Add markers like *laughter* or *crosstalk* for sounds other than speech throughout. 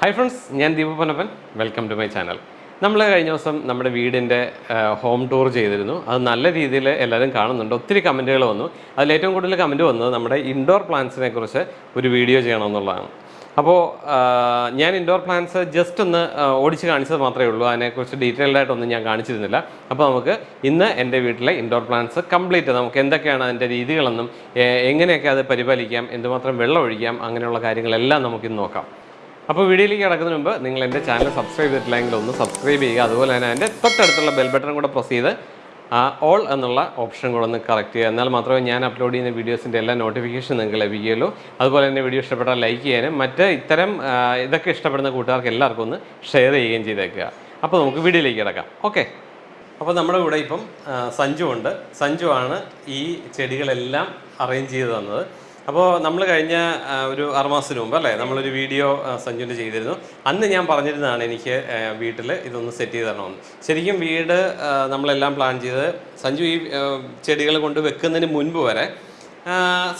Hi friends ഞാൻ Deepa Ponnappan. Welcome to my channel നമ്മൾ കഴിഞ്ഞ ദിവസം നമ്മുടെ വീടിന്റെ ഹോം ടൂർ ചെയ്തിരുന്നു. അത് നല്ല രീതിയിൽ എല്ലാവരും കാണുന്നുണ്ട്. ഒത്തിരി കമന്റുകൾ വന്നു. അതിൽ ഏറ്റവും കൂടുതൽ കമന്റ് വന്നത് നമ്മുടെ ഇൻഡോർ പ്ലാന്റ്സിനെ കുറിച്ച് ഒരു വീഡിയോ ചെയ്യണമെന്നുള്ളതാണ്. അപ്പോൾ ഞാൻ ഇൻഡോർ പ്ലാന്റ്സ് ജസ്റ്റ് ഒന്ന് ഓടിച്ച് കാണിച്ചത് മാത്രമേ ഉള്ളൂ. അതിനെക്കുറിച്ച് ഡീറ്റെയിൽഡ് ആയിട്ടൊന്നും ഞാൻ കാണിച്ചിരുന്നില്ല. അപ്പോൾ നമുക്ക് ഇന്ന് എന്റെ വീട്ടിലെ ഇൻഡോർ പ്ലാന്റ്സ് കംപ്ലീറ്റ് നമുക്ക് എന്തൊക്കെയാണ് അതിന്റെ രീതികളെന്നും എങ്ങനെയൊക്കെ അത് പരിപാലിക്കാം എന്തുമാത്രം വെള്ളം ഒഴിക്കാം അങ്ങനെയുള്ള കാര്യങ്ങളെല്ലാം നമുക്കിന്ന് നോക്കാം. അപ്പോൾ വീഡിയോയിലേക്ക് കിടക്കുന്നതിന് മുമ്പ് നിങ്ങൾ എന്റെ ചാനൽ സബ്സ്ക്രൈബ് ചെയ്തിട്ടില്ലെങ്കിൽ ഒന്ന് സബ്സ്ക്രൈബ് ചെയ്യുക. അതുപോലെ തന്നെ എന്റെ തൊട്ടടുത്തുള്ള ബെൽ ബട്ടൺ കൂടെ പ്രസ് ചെയ്ത് ഓൾ എന്നുള്ള ഓപ്ഷൻ കൂടെ ഒന്ന് കറക്റ്റ് ചെയ്യുക. എന്നാൽ മാത്രമേ ഞാൻ അപ്ലോഡ് ചെയ്യുന്ന വീഡിയോസിന്റെ എല്ലാ നോട്ടിഫിക്കേഷൻ നിങ്ങൾക്ക് ലഭിക്കുകയുള്ളൂ. അതുപോലെ തന്നെ വീഡിയോ ഇഷ്ടപ്പെട്ടാൽ ലൈക്ക് ചെയ്യാനും മറ്റ് ഇത്തരം ഇതൊക്കെ ഇഷ്ടപ്പെടുന്ന കൂട്ടുകാർക്ക് എല്ലാവർക്കും ഒന്ന് ഷെയർ ചെയ്യുകയും ചെയ്തേക്കുക. അപ്പോൾ നമുക്ക് വീഡിയോയിലേക്ക് കിടക്കാം. ഓക്കെ അപ്പോൾ നമ്മുടെ കൂടെ ഇപ്പം സഞ്ജു ഉണ്ട്. സഞ്ജു ആണ് ഈ ചെടികളെല്ലാം അറേഞ്ച് ചെയ്ത് തന്നത്. അപ്പോൾ നമ്മൾ കഴിഞ്ഞ ഒരു ആറുമാസത്തിന് മുമ്പ് അല്ലേ നമ്മളൊരു വീഡിയോ സഞ്ജുവിന്റെ ചെയ്തിരുന്നു. അന്ന് ഞാൻ പറഞ്ഞിരുന്നതാണ് എനിക്ക് വീട്ടിൽ ഇതൊന്ന് സെറ്റ് ചെയ്ത് തരണമെന്ന്. ശരിക്കും വീട് നമ്മളെല്ലാം പ്ലാൻ ചെയ്ത് സഞ്ജു ഈ ചെടികൾ കൊണ്ട് വെക്കുന്നതിന് മുൻപ് വരെ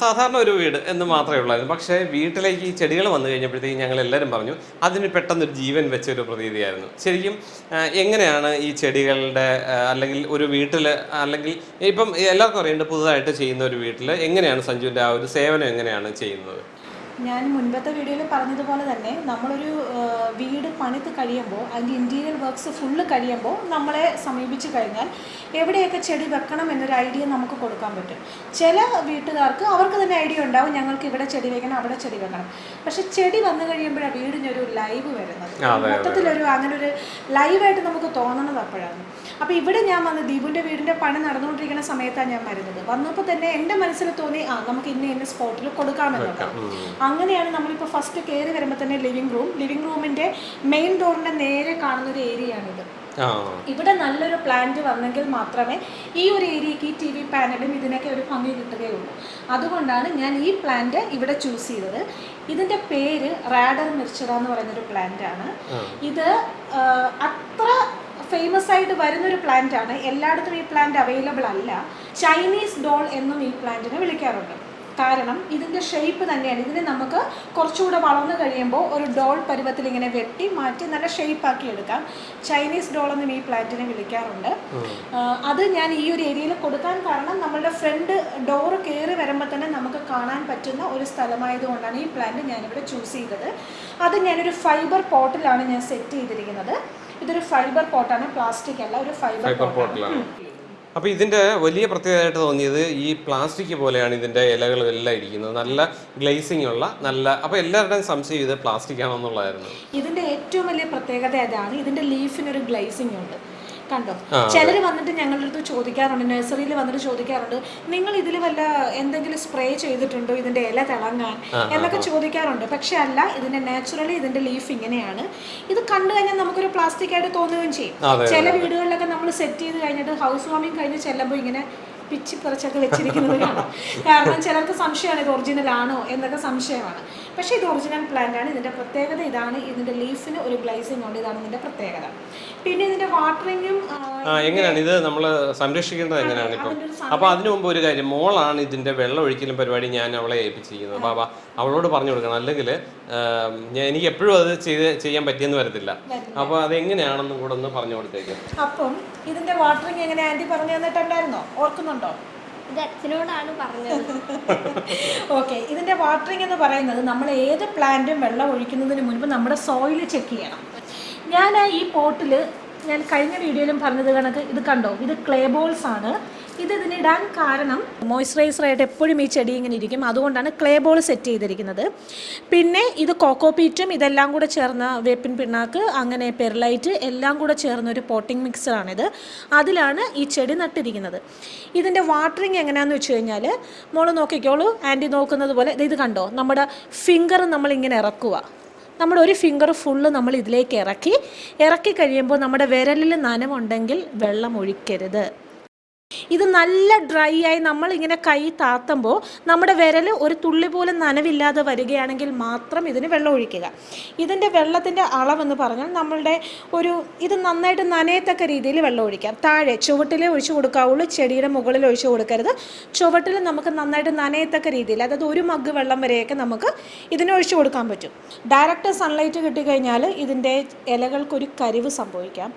സാധാരണ ഒരു വീട് എന്ന് മാത്രമേ ഉള്ളായിരുന്നു. പക്ഷേ വീട്ടിലേക്ക് ഈ ചെടികൾ വന്നു കഴിഞ്ഞപ്പോഴത്തേക്കും ഞങ്ങൾ എല്ലാവരും പറഞ്ഞു അതിന് പെട്ടെന്നൊരു ജീവൻ വെച്ച ഒരു പ്രതീതിയായിരുന്നു. ശരിക്കും എങ്ങനെയാണ് ഈ ചെടികളുടെ അല്ലെങ്കിൽ ഒരു വീട്ടിൽ അല്ലെങ്കിൽ ഇപ്പം എല്ലാവർക്കും അറിയേണ്ടത് പുതുതായിട്ട് ചെയ്യുന്ന ഒരു വീട്ടിൽ എങ്ങനെയാണ് സഞ്ജുവിന്റെ ആ ഒരു സേവനം എങ്ങനെയാണ് ചെയ്യുന്നത്? ഞാൻ മുൻപത്തെ വീഡിയോയിൽ പറഞ്ഞതുപോലെ തന്നെ നമ്മളൊരു വീട് പണിത് കഴിയുമ്പോൾ അതിന്റെ ഇന്റീരിയർ വർക്ക്സ് ഫുള്ള് കഴിയുമ്പോൾ നമ്മളെ സമീപിച്ച് കഴിഞ്ഞാൽ എവിടെയൊക്കെ ചെടി വെക്കണം എന്നൊരു ഐഡിയ നമുക്ക് കൊടുക്കാൻ പറ്റും. ചില വീട്ടുകാർക്ക് അവർക്ക് തന്നെ ഐഡിയ ഉണ്ടാവും ഞങ്ങൾക്ക് ഇവിടെ ചെടി വെക്കണം അവിടെ ചെടി വെക്കണം. പക്ഷെ ചെടി വന്നു കഴിയുമ്പോഴാണ് വീടിനൊരു ലൈവ് വരുന്നത്. മൊത്തത്തിലൊരു അങ്ങനെ ഒരു ലൈവായിട്ട് നമുക്ക് തോന്നണത് അപ്പോഴാണ്. അപ്പോൾ ഇവിടെ ഞാൻ വന്ന് ദീപുവിന്റെ വീടിന്റെ പണി നടന്നുകൊണ്ടിരിക്കുന്ന സമയത്താണ് ഞാൻ വരുന്നത്. വന്നപ്പോൾ തന്നെ എന്റെ മനസ്സിൽ തോന്നി ആ നമുക്ക് ഇന്ന ഇന്ന സ്പോട്ടിൽ കൊടുക്കാമെന്നുള്ളത് അങ്ങനെയാണ് നമ്മളിപ്പോൾ ഫസ്റ്റ് കയറി വരുമ്പോൾ തന്നെ ലിവിംഗ് റൂം ലിവിംഗ് റൂമിന്റെ മെയിൻ ഡോറിന്റെ നേരെ കാണുന്ന ഒരു ഏരിയയാണിത് ഇവിടെ നല്ലൊരു പ്ലാന്റ് വന്നെങ്കിൽ മാത്രമേ ഈ ഒരു ഏരിയക്ക് ഈ ടി വി പാനലും ഇതിനൊക്കെ ഒരു ഭംഗി കിട്ടുകയുള്ളൂ. അതുകൊണ്ടാണ് ഞാൻ ഈ പ്ലാന്റ് ഇവിടെ ചൂസ് ചെയ്തത്. ഇതിന്റെ പേര് റാഡർ മിർച്ചറ എന്ന് പറയുന്നൊരു പ്ലാന്റ് ആണ്. ഇത് അത്ര ഫേമസ് ആയിട്ട് വരുന്നൊരു പ്ലാന്റ് ആണ്. എല്ലായിടത്തും ഈ പ്ലാന്റ് അവൈലബിൾ അല്ല. ചൈനീസ് ഡോൾ എന്നും ഈ പ്ലാന്റിനെ വിളിക്കാറുണ്ട്. കാരണം ഇതിന്റെ ഷേപ്പ് തന്നെയാണ്. ഇതിനെ നമുക്ക് കുറച്ചുകൂടെ വളർന്നു കഴിയുമ്പോൾ ഒരു ഡോൾ പരുവത്തിൽ ഇങ്ങനെ വെട്ടി മാറ്റി നല്ല ഷേപ്പ് ആക്കി എടുക്കാം. ചൈനീസ് ഡോൾ എന്നും ഈ പ്ലാന്റിനെ വിളിക്കാറുണ്ട്. അത് ഞാൻ ഈ ഒരു ഏരിയയിൽ കൊടുക്കാൻ കാരണം നമ്മളുടെ ഫ്രണ്ട് ഡോറ് കയറി വരുമ്പോൾ തന്നെ നമുക്ക് കാണാൻ പറ്റുന്ന ഒരു സ്ഥലമായതുകൊണ്ടാണ് ഈ പ്ലാന്റ് ഞാനിവിടെ ചൂസ് ചെയ്തത്. അത് ഞാനൊരു ഫൈബർ പോട്ടിലാണ് ഞാൻ സെറ്റ് ചെയ്തിരിക്കുന്നത്. ഇതൊരു ഫൈബർ പോട്ടാണ് പ്ലാസ്റ്റിക് അല്ല ഒരു ഫൈബർ ഫൈബർ പോട്ടിലാണ് അപ്പോൾ ഇതിന്റെ വലിയ പ്രത്യേകതയായിട്ട് തോന്നിയത് ഈ പ്ലാസ്റ്റിക് പോലെയാണ് ഇതിന്റെ ഇലകളും എല്ലാം ഇരിക്കുന്നത്. നല്ല ഗ്ലേസിംഗ് ഉള്ള നല്ല അപ്പോൾ എല്ലാവരുടെയും സംശയം ഇത് പ്ലാസ്റ്റിക് ആണെന്നുള്ളതായിരുന്നു. ഇതിന്റെ ഏറ്റവും വലിയ പ്രത്യേകത അതാണ് ഇതിന്റെ ലീഫിനൊരു ഗ്ലേസിംഗ് ഉണ്ട്. കണ്ടോ? ചിലർ വന്നിട്ട് ഞങ്ങളുടെ അടുത്ത് ചോദിക്കാറുണ്ട് നഴ്സറിയിൽ വന്നിട്ട് ചോദിക്കാറുണ്ട് നിങ്ങൾ ഇതിൽ വല്ല എന്തെങ്കിലും സ്പ്രേ ചെയ്തിട്ടുണ്ടോ? ഇതിന്റെ ഇല തിളങ്ങാൻ? എന്നൊക്കെ ചോദിക്കാറുണ്ട്. പക്ഷെ അല്ല ഇതിന്റെ നാച്ചുറലി ഇതിന്റെ ലീഫ് ഇങ്ങനെയാണ്. ഇത് കണ്ടു കഴിഞ്ഞാൽ നമുക്കൊരു പ്ലാസ്റ്റിക് ആയിട്ട് തോന്നുകയും ചെയ്യും. ചില വീടുകളിലൊക്കെ നമ്മൾ സെറ്റ് ചെയ്ത് കഴിഞ്ഞിട്ട് ഹൗസ് വാമിങ് കഴിഞ്ഞ് ചെല്ലുമ്പോൾ ഇങ്ങനെ പിച്ചി പറിച്ചൊക്കെ വെച്ചിരിക്കുന്നത് കാണാം. കാരണം ചിലർക്ക് സംശയമാണ് ഇത് ഒറിജിനൽ ആണോ? എന്നൊക്കെ സംശയമാണ്. പക്ഷേ ഇത് ഒറിജിനൽ പ്ലാന്റ് ആണ്. ഇതിന്റെ പ്രത്യേകത ഇതാണ്. ഇതിന്റെ ലീഫിന് ഒരു ഗ്ലൈസിംഗ് ഉണ്ട്. ഇതാണ് ഇതിന്റെ പ്രത്യേകത. പിന്നെ ഇതിന്റെ വാട്ടറിങ്ങും എങ്ങനെയാണ്? ഇത് നമ്മൾ സംരക്ഷിക്കേണ്ടത് എങ്ങനെയാണ് ഇപ്പം? അപ്പോൾ അതിനു മുമ്പ് ഒരു കാര്യം. മോളാണ് ഇതിന്റെ വെള്ളം ഒഴിക്കലും പരിപാടി ഞാൻ അവളെ ഏൽപ്പിച്ചിരിക്കുന്നത്. ബാബ അവളോട് പറഞ്ഞു കൊടുക്കണം. അല്ലെങ്കിൽ ഞാൻ എനിക്ക് എപ്പോഴും അത് ചെയ്ത് ചെയ്യാൻ പറ്റിയെന്ന് വരത്തില്ല. അപ്പോൾ അത് എങ്ങനെയാണെന്നും കൂടെ ഒന്ന് പറഞ്ഞു കൊടുത്തേക്കും. അപ്പം ഇതിന്റെ വാട്ടറിങ് എങ്ങനെ ആന്റി പറഞ്ഞു തന്നിട്ടുണ്ടായിരുന്നോ? ഓർക്കുന്നുണ്ടോ? ഇത് അച്ഛനോടാണ് പറഞ്ഞത്. ഓക്കെ ഇതിന്റെ വാട്ടറിങ് എന്ന് പറയുന്നത് നമ്മൾ ഏത് പ്ലാന്റും വെള്ളം ഒഴിക്കുന്നതിന് മുൻപ് നമ്മുടെ സോയിൽ ചെക്ക് ചെയ്യണം. ഞാൻ ഈ പോട്ടിൽ ഞാൻ കഴിഞ്ഞ വീഡിയോയിലും പറഞ്ഞത് കണക്ക് ഇത് കണ്ടോ? ഇത് ക്ലേ ബോൾസ് ആണ്. ഇത് ഇതിനിടാൻ കാരണം മോയ്സ്ചറൈസർ ആയിട്ട് എപ്പോഴും ഈ ചെടി ഇങ്ങനെ ഇരിക്കും. അതുകൊണ്ടാണ് ക്ലേ ബോൾ സെറ്റ് ചെയ്തിരിക്കുന്നത്. പിന്നെ ഇത് കോക്കോ പീറ്റും ഇതെല്ലാം കൂടെ ചേർന്ന വേപ്പിൻ പിണ്ണാക്ക് അങ്ങനെ പെർലൈറ്റ് എല്ലാം കൂടെ ചേർന്ന ഒരു പോട്ടിംഗ് മിക്സറാണിത് അതിലാണ് ഈ ചെടി നട്ടിരിക്കുന്നത്. ഇതിന്റെ വാട്ടറിങ് എങ്ങനെയാണെന്ന് വെച്ച് കഴിഞ്ഞാൽ മോൾ നോക്കിക്കോളൂ. ആന്റി നോക്കുന്നത് പോലെ ഇത് കണ്ടോ? നമ്മുടെ ഫിംഗർ നമ്മളിങ്ങനെ ഇറക്കുക. നമ്മുടെ ഒരു ഫിംഗർ ഫുള്ള് നമ്മൾ ഇതിലേക്ക് ഇറക്കി. ഇറക്കി കഴിയുമ്പോൾ നമ്മുടെ വിരലിൽ നനവുണ്ടെങ്കിൽ വെള്ളം ഒഴിക്കരുത്. ഇത് നല്ല ഡ്രൈ ആയി നമ്മൾ ഇങ്ങനെ കൈ താത്തുമ്പോൾ നമ്മുടെ വിരൽ ഒരു തുള്ളി പോലും നനവില്ലാതെ വരികയാണെങ്കിൽ മാത്രം ഇതിന് വെള്ളം ഒഴിക്കുക. ഇതിന്റെ വെള്ളത്തിന്റെ അളവെന്ന് പറഞ്ഞാൽ നമ്മളുടെ ഒരു ഇത് നന്നായിട്ട് നനയത്തക്ക രീതിയിൽ വെള്ളം ഒഴിക്കാം. താഴെ ചുവട്ടിലേ ഒഴിച്ചു കൊടുക്കാവുള്ളൂ ചെടിയുടെ മുകളിൽ ഒഴിച്ചു കൊടുക്കരുത്. ചുവട്ടിൽ നമുക്ക് നന്നായിട്ട് നനയത്തക്ക രീതിയിൽ അതായത് ഒരു മഗ് വെള്ളം വരെയൊക്കെ നമുക്ക് ഇതിന് ഒഴിച്ചു കൊടുക്കാൻ പറ്റും. ഡയറക്റ്റ് സൺലൈറ്റ് കിട്ടിക്കഴിഞ്ഞാൽ ഇതിന്റെ ഇലകൾക്കൊരു കരിവ് സംഭവിക്കാം.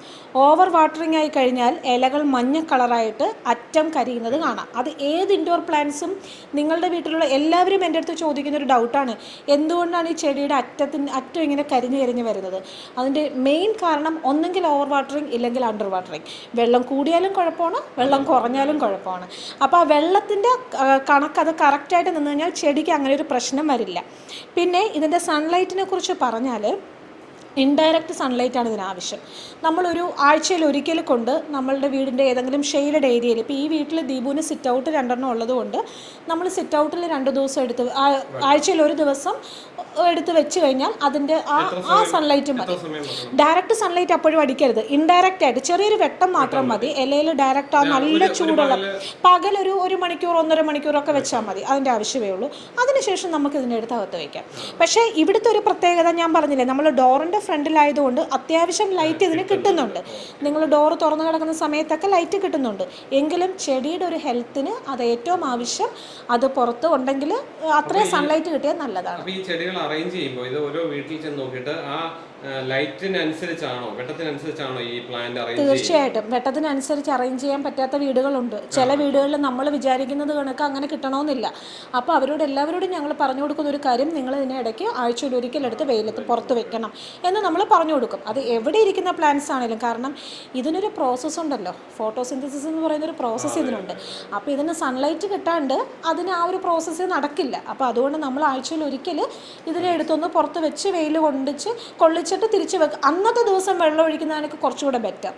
ഓവർ വാട്ടറിങ് ആയി കഴിഞ്ഞാൽ ഇലകൾ മഞ്ഞ കളറായിട്ട് അറ്റം കരിയുന്നത് കാണാം. അത് ഏത് ഇൻഡോർ പ്ലാന്റ്സും നിങ്ങളുടെ വീട്ടിലുള്ള എല്ലാവരും എന്റെ അടുത്ത് ചോദിക്കുന്ന ഒരു ഡൗട്ടാണ് എന്തുകൊണ്ടാണ് ഈ ചെടിയുടെ അറ്റത്തിന് അറ്റം ഇങ്ങനെ കരിഞ്ഞ് കരിഞ്ഞ് വരുന്നത്? അതിന്റെ മെയിൻ കാരണം ഒന്നെങ്കിൽ ഓവർ വാട്ടറിങ് ഇല്ലെങ്കിൽ അണ്ടർ വാട്ടറിങ് വെള്ളം കൂടിയാലും കുഴപ്പമാണ് വെള്ളം കുറഞ്ഞാലും കുഴപ്പമാണ്. അപ്പോൾ ആ വെള്ളത്തിന്റെ കണക്ക് അത് കറക്റ്റായിട്ട് നിന്ന് കഴിഞ്ഞാൽ ചെടിക്ക് അങ്ങനെ ഒരു പ്രശ്നം വരില്ല. പിന്നെ ഇതിന്റെ സൺലൈറ്റിനെ കുറിച്ച് പറഞ്ഞാൽ ഇൻഡയറക്റ്റ് സൺലൈറ്റ് ആണ് ഇതിന് ആവശ്യം നമ്മളൊരു ആഴ്ചയിൽ ഒരിക്കൽ കൊണ്ട് നമ്മളുടെ വീടിന്റെ ഏതെങ്കിലും ഷെയ്ഡഡ് ഏരിയയിൽ ഇപ്പോൾ ഈ വീട്ടിൽ ദീപുവിന് സിറ്റ് ഔട്ട് രണ്ടെണ്ണം ഉള്ളതുകൊണ്ട് നമ്മൾ സിറ്റ് ഔട്ടിൽ രണ്ട് ദിവസം എടുത്ത് ആഴ്ചയിൽ ഒരു ദിവസം എടുത്ത് വെച്ച് കഴിഞ്ഞാൽ അതിന്റെ ആ ആ സൺലൈറ്റ് മതി. ഡയറക്റ്റ് സൺലൈറ്റ് അപ്പോഴും അടിക്കരുത്. ഇൻഡയറക്റ്റ് ആയിട്ട് ചെറിയൊരു വെട്ടം മാത്രം മതി. ഇലയിൽ ഡയറക്റ്റ് ആ നല്ല ചൂടുള്ള പകൽ ഒരു ഒരു മണിക്കൂർ ഒന്നര മണിക്കൂറൊക്കെ വെച്ചാൽ മതി. അതിന്റെ ആവശ്യമേ ഉള്ളൂ. അതിനുശേഷം നമുക്ക് ഇതിന്റെ അടുത്ത് അകത്ത് വയ്ക്കാം പക്ഷേ ഇവിടുത്തെ ഒരു പ്രത്യേകത ഞാൻ പറഞ്ഞില്ലേ? നമ്മൾ ഡോറിന്റെ ഫ്രണ്ടിലായതുകൊണ്ട് അത്യാവശ്യം ലൈറ്റ് ഇതിന് കിട്ടുന്നുണ്ട്. നിങ്ങൾ ഡോറ് തുറന്നു കിടക്കുന്ന സമയത്തൊക്കെ ലൈറ്റ് കിട്ടുന്നുണ്ട്. എങ്കിലും ചെടിയുടെ ഒരു ഹെൽത്തിന് അത് ഏറ്റവും ആവശ്യം അത് പുറത്ത് ഉണ്ടെങ്കിൽ അത്രയും സൺലൈറ്റ് കിട്ടിയാൽ നല്ലതാണ്. ഈ ചെടികൾ അറേഞ്ച് ചെയ്യുമ്പോൾ ഇത് ഓരോ വീട്ടിൽ ചെന്ന് നോക്കിയിട്ട് ആ ലൈറ്റിനനുസരിച്ചാണോ വെട്ടത്തിനനുസരിച്ചാണോ ഈ പ്ലാന്റ് അറേഞ്ച് തീർച്ചയായിട്ടും. വെട്ടത്തിനനുസരിച്ച് അറേഞ്ച് ചെയ്യാൻ പറ്റാത്ത വീടുകളുണ്ട്. ചില വീടുകളിൽ നമ്മൾ വിചാരിക്കുന്നത് കണക്ക് അങ്ങനെ കിട്ടണമെന്നില്ല. അപ്പോൾ അവരോട് എല്ലാവരോടും ഞങ്ങൾ പറഞ്ഞു കൊടുക്കുന്ന ഒരു കാര്യം നിങ്ങൾ ഇതിനെ ഇടയ്ക്ക് ആഴ്ചയിൽ ഒരിക്കലെടുത്ത് വെയിലത്ത് പുറത്ത് വെക്കണം എന്ന് നമ്മൾ പറഞ്ഞു കൊടുക്കും. അത് എവിടെ ഇരിക്കുന്ന പ്ലാന്റ്സ് ആണെങ്കിലും കാരണം ഇതിനൊരു പ്രോസസ്സ് ഉണ്ടല്ലോ. ഫോട്ടോസിന്തസിസ് എന്ന് പറയുന്ന ഒരു പ്രോസസ്സ് ഇതിനുണ്ട്. അപ്പോൾ ഇതിന് സൺലൈറ്റ് കിട്ടാണ്ട് അതിന് ആ ഒരു പ്രോസസ്സ് നടക്കില്ല. അപ്പോൾ അതുകൊണ്ട് നമ്മൾ ആഴ്ചയിൽ ഒരിക്കൽ ഇതിനെ എടുത്തൊന്ന് പുറത്ത് വെച്ച് വെയിൽ കൊണ്ടിച്ച് കൊള്ളിച്ചിട്ട് തിരിച്ച് വെക്കുക അന്നത്തെ ദിവസം വെള്ളം ഒഴിക്കുന്നതാണ് കുറച്ചുകൂടെ ബെറ്റർ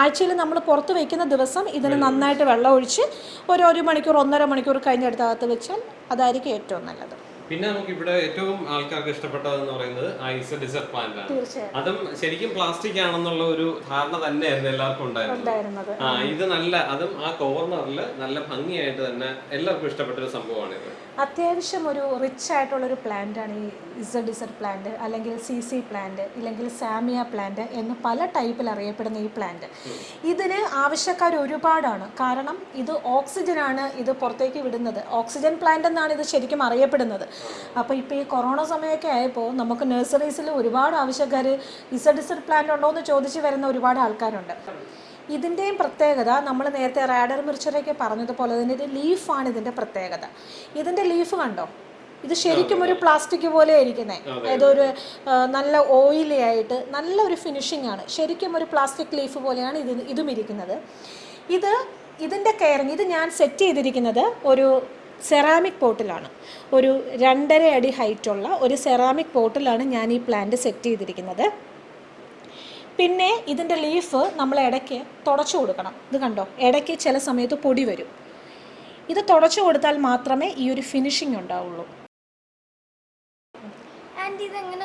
ആഴ്ചയിൽ നമ്മൾ പുറത്ത് വയ്ക്കുന്ന ദിവസം ഇതിന് നന്നായിട്ട് വെള്ളം ഒഴിച്ച് ഒരു ഒരു മണിക്കൂർ ഒന്നര മണിക്കൂർ കഴിഞ്ഞെടുത്തകത്ത് വെച്ചാൽ അതായിരിക്കും ഏറ്റവും നല്ലത്. പിന്നെ നമുക്ക് ഇവിടെ ഏറ്റവും ആൾക്കാർക്ക് ഇഷ്ടപ്പെട്ടതെന്ന് പറയുന്നത് ഐസ് ഡിസർട്ട് പ്ലാന്റ് ആണ്. അതും ശരിക്കും പ്ലാസ്റ്റിക് ആണെന്നുള്ള ഒരു ധാരണ തന്നെയായിരുന്നു എല്ലാവർക്കും ഉണ്ടായിരുന്നത്. ഉണ്ടായിരുന്നത്. ആ ഇത് നല്ല അതും ആ കോർണറിൽ നല്ല ഭംഗിയായിട്ട് തന്നെ എല്ലാവർക്കും ഇഷ്ടപ്പെട്ട ഒരു സംഭവമാണ് ഇത് അത്യാവശ്യം ഒരു റിച്ച് ആയിട്ടുള്ളൊരു പ്ലാന്റാണ് ഈ ഇസഡ് ഇസഡ് പ്ലാന്റ് അല്ലെങ്കിൽ സി സി പ്ലാന്റ് ഇല്ലെങ്കിൽ സാമിയ പ്ലാന്റ് എന്ന് പല ടൈപ്പിൽ അറിയപ്പെടുന്ന ഈ പ്ലാന്റ് ഇതിന് ആവശ്യക്കാർ ഒരുപാടാണ്. കാരണം ഇത് ഓക്സിജനാണ് ഇത് പുറത്തേക്ക് വിടുന്നത്. ഓക്സിജൻ പ്ലാന്റ് എന്നാണ് ഇത് ശരിക്കും അറിയപ്പെടുന്നത്. അപ്പോൾ ഇപ്പോൾ ഈ കൊറോണ സമയമൊക്കെ ആയപ്പോൾ നമുക്ക് നഴ്സറീസിൽ ഒരുപാട് ആവശ്യക്കാർ ഇസഡ് ഇസഡ് പ്ലാന്റ് ഉണ്ടോ എന്ന് ചോദിച്ച് വരുന്ന ഒരുപാട് ആൾക്കാരുണ്ട്. ഇതിന്റെയും പ്രത്യേകത നമ്മൾ നേരത്തെ റാഡർ മിർച്ചറൊക്കെ പറഞ്ഞതുപോലെ തന്നെ ഇത് ലീഫാണ് ഇതിന്റെ പ്രത്യേകത. ഇതിന്റെ ലീഫ് കണ്ടോ? ഇത് ശരിക്കും ഒരു പ്ലാസ്റ്റിക് പോലെ ഇരിക്കുന്നത് അതായത് ഒരു നല്ല ഓയിലി ആയിട്ട് നല്ല ഒരു ഫിനിഷിംഗ് ആണ്. ശരിക്കും ഒരു പ്ലാസ്റ്റിക് ലീഫ് പോലെയാണ് ഇത് ഇതും ഇരിക്കുന്നത്. ഇത് ഇതിന്റെ കെയറിങ് ഇത് ഞാൻ സെറ്റ് ചെയ്തിരിക്കുന്നത് ഒരു സെറാമിക് പോട്ടിലാണ്. ഒരു രണ്ടര അടി ഹൈറ്റുള്ള ഒരു സെറാമിക് പോട്ടിലാണ് ഞാൻ ഈ പ്ലാന്റ് സെറ്റ് ചെയ്തിരിക്കുന്നത്. പിന്നെ ഇതിന്റെ ലീഫ് നമ്മൾ ഇടയ്ക്ക് തുടച്ചു കൊടുക്കണം. ഇത് കണ്ടോ? ഇടയ്ക്ക് ചില സമയത്ത് പൊടി വരും. ഇത് തുടച്ചു കൊടുത്താൽ മാത്രമേ ഈ ഒരു ഫിനിഷിംഗ് ഉണ്ടാവുള്ളൂ.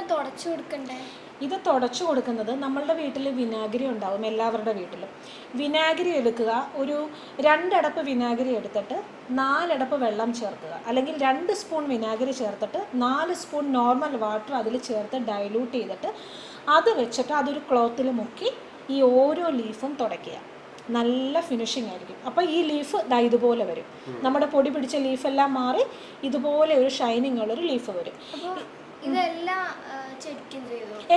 തുടച്ചു കൊടുക്കണ്ടേ? ഇത് തുടച്ചു കൊടുക്കുന്നത് നമ്മളുടെ വീട്ടിൽ വിനാഗിരി ഉണ്ടാവും എല്ലാവരുടെ വീട്ടിലും. വിനാഗിരി എടുക്കുക ഒരു രണ്ടടപ്പ് വിനാഗിരി എടുത്തിട്ട് നാലടപ്പ് വെള്ളം ചേർക്കുക. അല്ലെങ്കിൽ രണ്ട് സ്പൂൺ വിനാഗിരി ചേർത്തിട്ട് നാല് സ്പൂൺ നോർമൽ വാട്ടർ അതിൽ ചേർത്ത് ഡൈലൂട്ട് ചെയ്തിട്ട് അത് വെച്ചിട്ട് അതൊരു ക്ലോത്തിൽ മുക്കി ഈ ഓരോ ലീഫും തുടയ്ക്കുക. നല്ല ഫിനിഷിംഗ് ആയിരിക്കും. അപ്പോൾ ഈ ലീഫ് ദാ ഇതുപോലെ വരും. നമ്മുടെ പൊടി പിടിച്ച ലീഫെല്ലാം മാറി ഇതുപോലെ ഒരു ഷൈനിങ് ഉള്ളൊരു ലീഫ് വരും.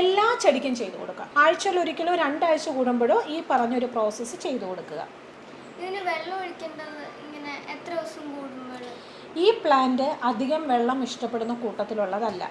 എല്ലാ ചെടിക്കും ചെയ്തു കൊടുക്കുക. ആഴ്ചയിൽ ഒരിക്കലോ രണ്ടാഴ്ച കൂടുമ്പോഴോ ഈ പറഞ്ഞൊരു പ്രോസസ്സ് ചെയ്തു കൊടുക്കുക. ഇതിന് വെള്ളം ഒഴിക്കേണ്ടത് ഇങ്ങനെ എത്ര ദിവസം കൂടുമ്പോൾ ഈ പ്ലാന്റ് അധികം വെള്ളം ഇഷ്ടപ്പെടുന്ന കൂട്ടത്തിലുള്ളതല്ല.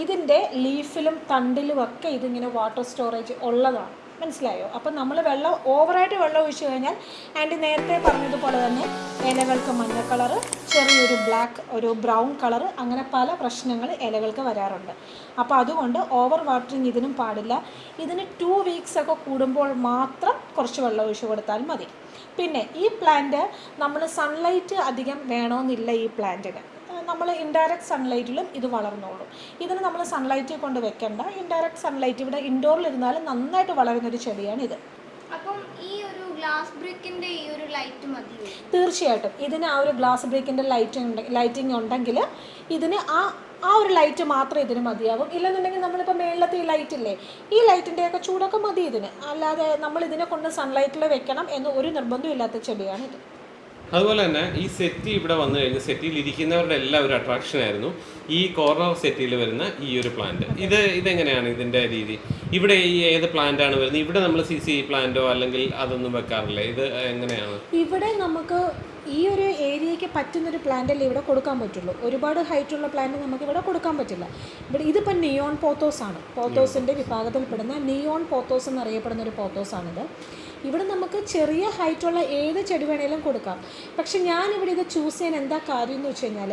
ഇതിന്റെ ലീഫിലും തണ്ടിലും ഒക്കെ ഇതിങ്ങനെ വാട്ടർ സ്റ്റോറേജ് ഉള്ളതാണ്. മനസ്സിലായോ? അപ്പം നമ്മൾ വെള്ളം ഓവറായിട്ട് വെള്ളം ഒഴിച്ചു കഴിഞ്ഞാൽ ആൻഡ് നേരത്തെ പറഞ്ഞതുപോലെ തന്നെ ഇലകൾക്ക് മഞ്ഞ കളറ് ചെറിയൊരു ബ്ലാക്ക് ഒരു ബ്രൗൺ കളറ് അങ്ങനെ പല പ്രശ്നങ്ങൾ ഇലകൾക്ക് വരാറുണ്ട്. അപ്പോൾ അതുകൊണ്ട് ഓവർ വാട്ടറിങ് ഇതിനും പാടില്ല. ഇതിന് ടു വീക്സ് ഒക്കെ കൂടുമ്പോൾ മാത്രം കുറച്ച് വെള്ളം ഒഴിച്ചു കൊടുത്താൽ മതി. പിന്നെ ഈ പ്ലാന്റ് നമ്മൾ സൺലൈറ്റ് അധികം വേണമെന്നില്ല ഈ പ്ലാന്റിന് നമ്മൾ ഇൻഡയറക്റ്റ് സൺലൈറ്റിലും ഇത് വളർന്നോളും. ഇതിന് നമ്മൾ സൺലൈറ്റിൽ കൊണ്ട് വെക്കേണ്ട. ഇൻഡയറക്റ്റ് സൺലൈറ്റ് ഇവിടെ ഇൻഡോറിലിരുന്നാലും നന്നായിട്ട് നന്നായിട്ട് വളരുന്നൊരു ചെടിയാണ് ഇത് അപ്പം ഈ ഒരു ഗ്ലാസ് ബ്രിക്കിന്റെ ഈ ഒരു ലൈറ്റ് മതി. തീർച്ചയായിട്ടും. ഇതിന് ആ ഒരു ഗ്ലാസ് ബ്രേക്കിന്റെ ലൈറ്റ് ലൈറ്റിംഗ് ഉണ്ടെങ്കിൽ ഇതിന് ആ ആ ഒരു ലൈറ്റ് മാത്രം ഇതിന് മതിയാവും. ഇല്ലെന്നുണ്ടെങ്കിൽ നമ്മളിപ്പോൾ മേളിലത്തെ ഈ ലൈറ്റ് ഇല്ലേ ഈ ലൈറ്റിന്റെയൊക്കെ ചൂടൊക്കെ മതി ഇതിന്. അല്ലാതെ നമ്മൾ ഇതിനെ കൊണ്ട് സൺലൈറ്റിൽ വെക്കണം എന്ന് ഒരു നിർബന്ധമില്ലാത്ത ചെടിയാണ് ഇത് അതുപോലെ തന്നെ ഈ സെറ്റി ഇവിടെ വന്നു കഴിഞ്ഞ് സെറ്റിയിൽ ഇരിക്കുന്നവരുടെ എല്ലാം ഒരു അട്രാക്ഷൻ ആയിരുന്നു ഈ കോർണർ സെറ്റിയിൽ വരുന്ന ഈ ഒരു പ്ലാന്റ് ഇത് ഇതെങ്ങനെയാണ് ഇതിന്റെ രീതി? ഇവിടെ ഈ ഏത് പ്ലാന്റ് ആണ് വരുന്നത്? ഇവിടെ നമ്മൾ സി സി പ്ലാന്റോ അല്ലെങ്കിൽ അതൊന്നും വെക്കാറില്ല? ഇത് എങ്ങനെയാണ്? ഇവിടെ നമുക്ക് ഈ ഒരു ഏരിയയ്ക്ക് പറ്റുന്നൊരു പ്ലാന്റല്ലേ ഇവിടെ കൊടുക്കാൻ പറ്റുള്ളൂ. ഒരുപാട് ഹൈറ്റുള്ള പ്ലാന്റ് നമുക്ക് ഇവിടെ കൊടുക്കാൻ പറ്റില്ല. ഇവിടെ ഇതിപ്പോൾ നിയോൺ പോത്തോസ് ആണ്. പോത്തോസിന്റെ വിഭാഗത്തിൽപ്പെടുന്ന നിയോൺ പോത്തോസ് എന്നറിയപ്പെടുന്ന ഒരു പോത്തോസ് പോത്തോസാണിത് ഇവിടെ നമുക്ക് ചെറിയ ഹൈറ്റുള്ള ഏത് ചെടി വേണേലും കൊടുക്കാം. പക്ഷെ ഞാനിവിടെ ഇത് ചൂസ് ചെയ്യാൻ എന്താ കാര്യം എന്ന് വെച്ച് കഴിഞ്ഞാൽ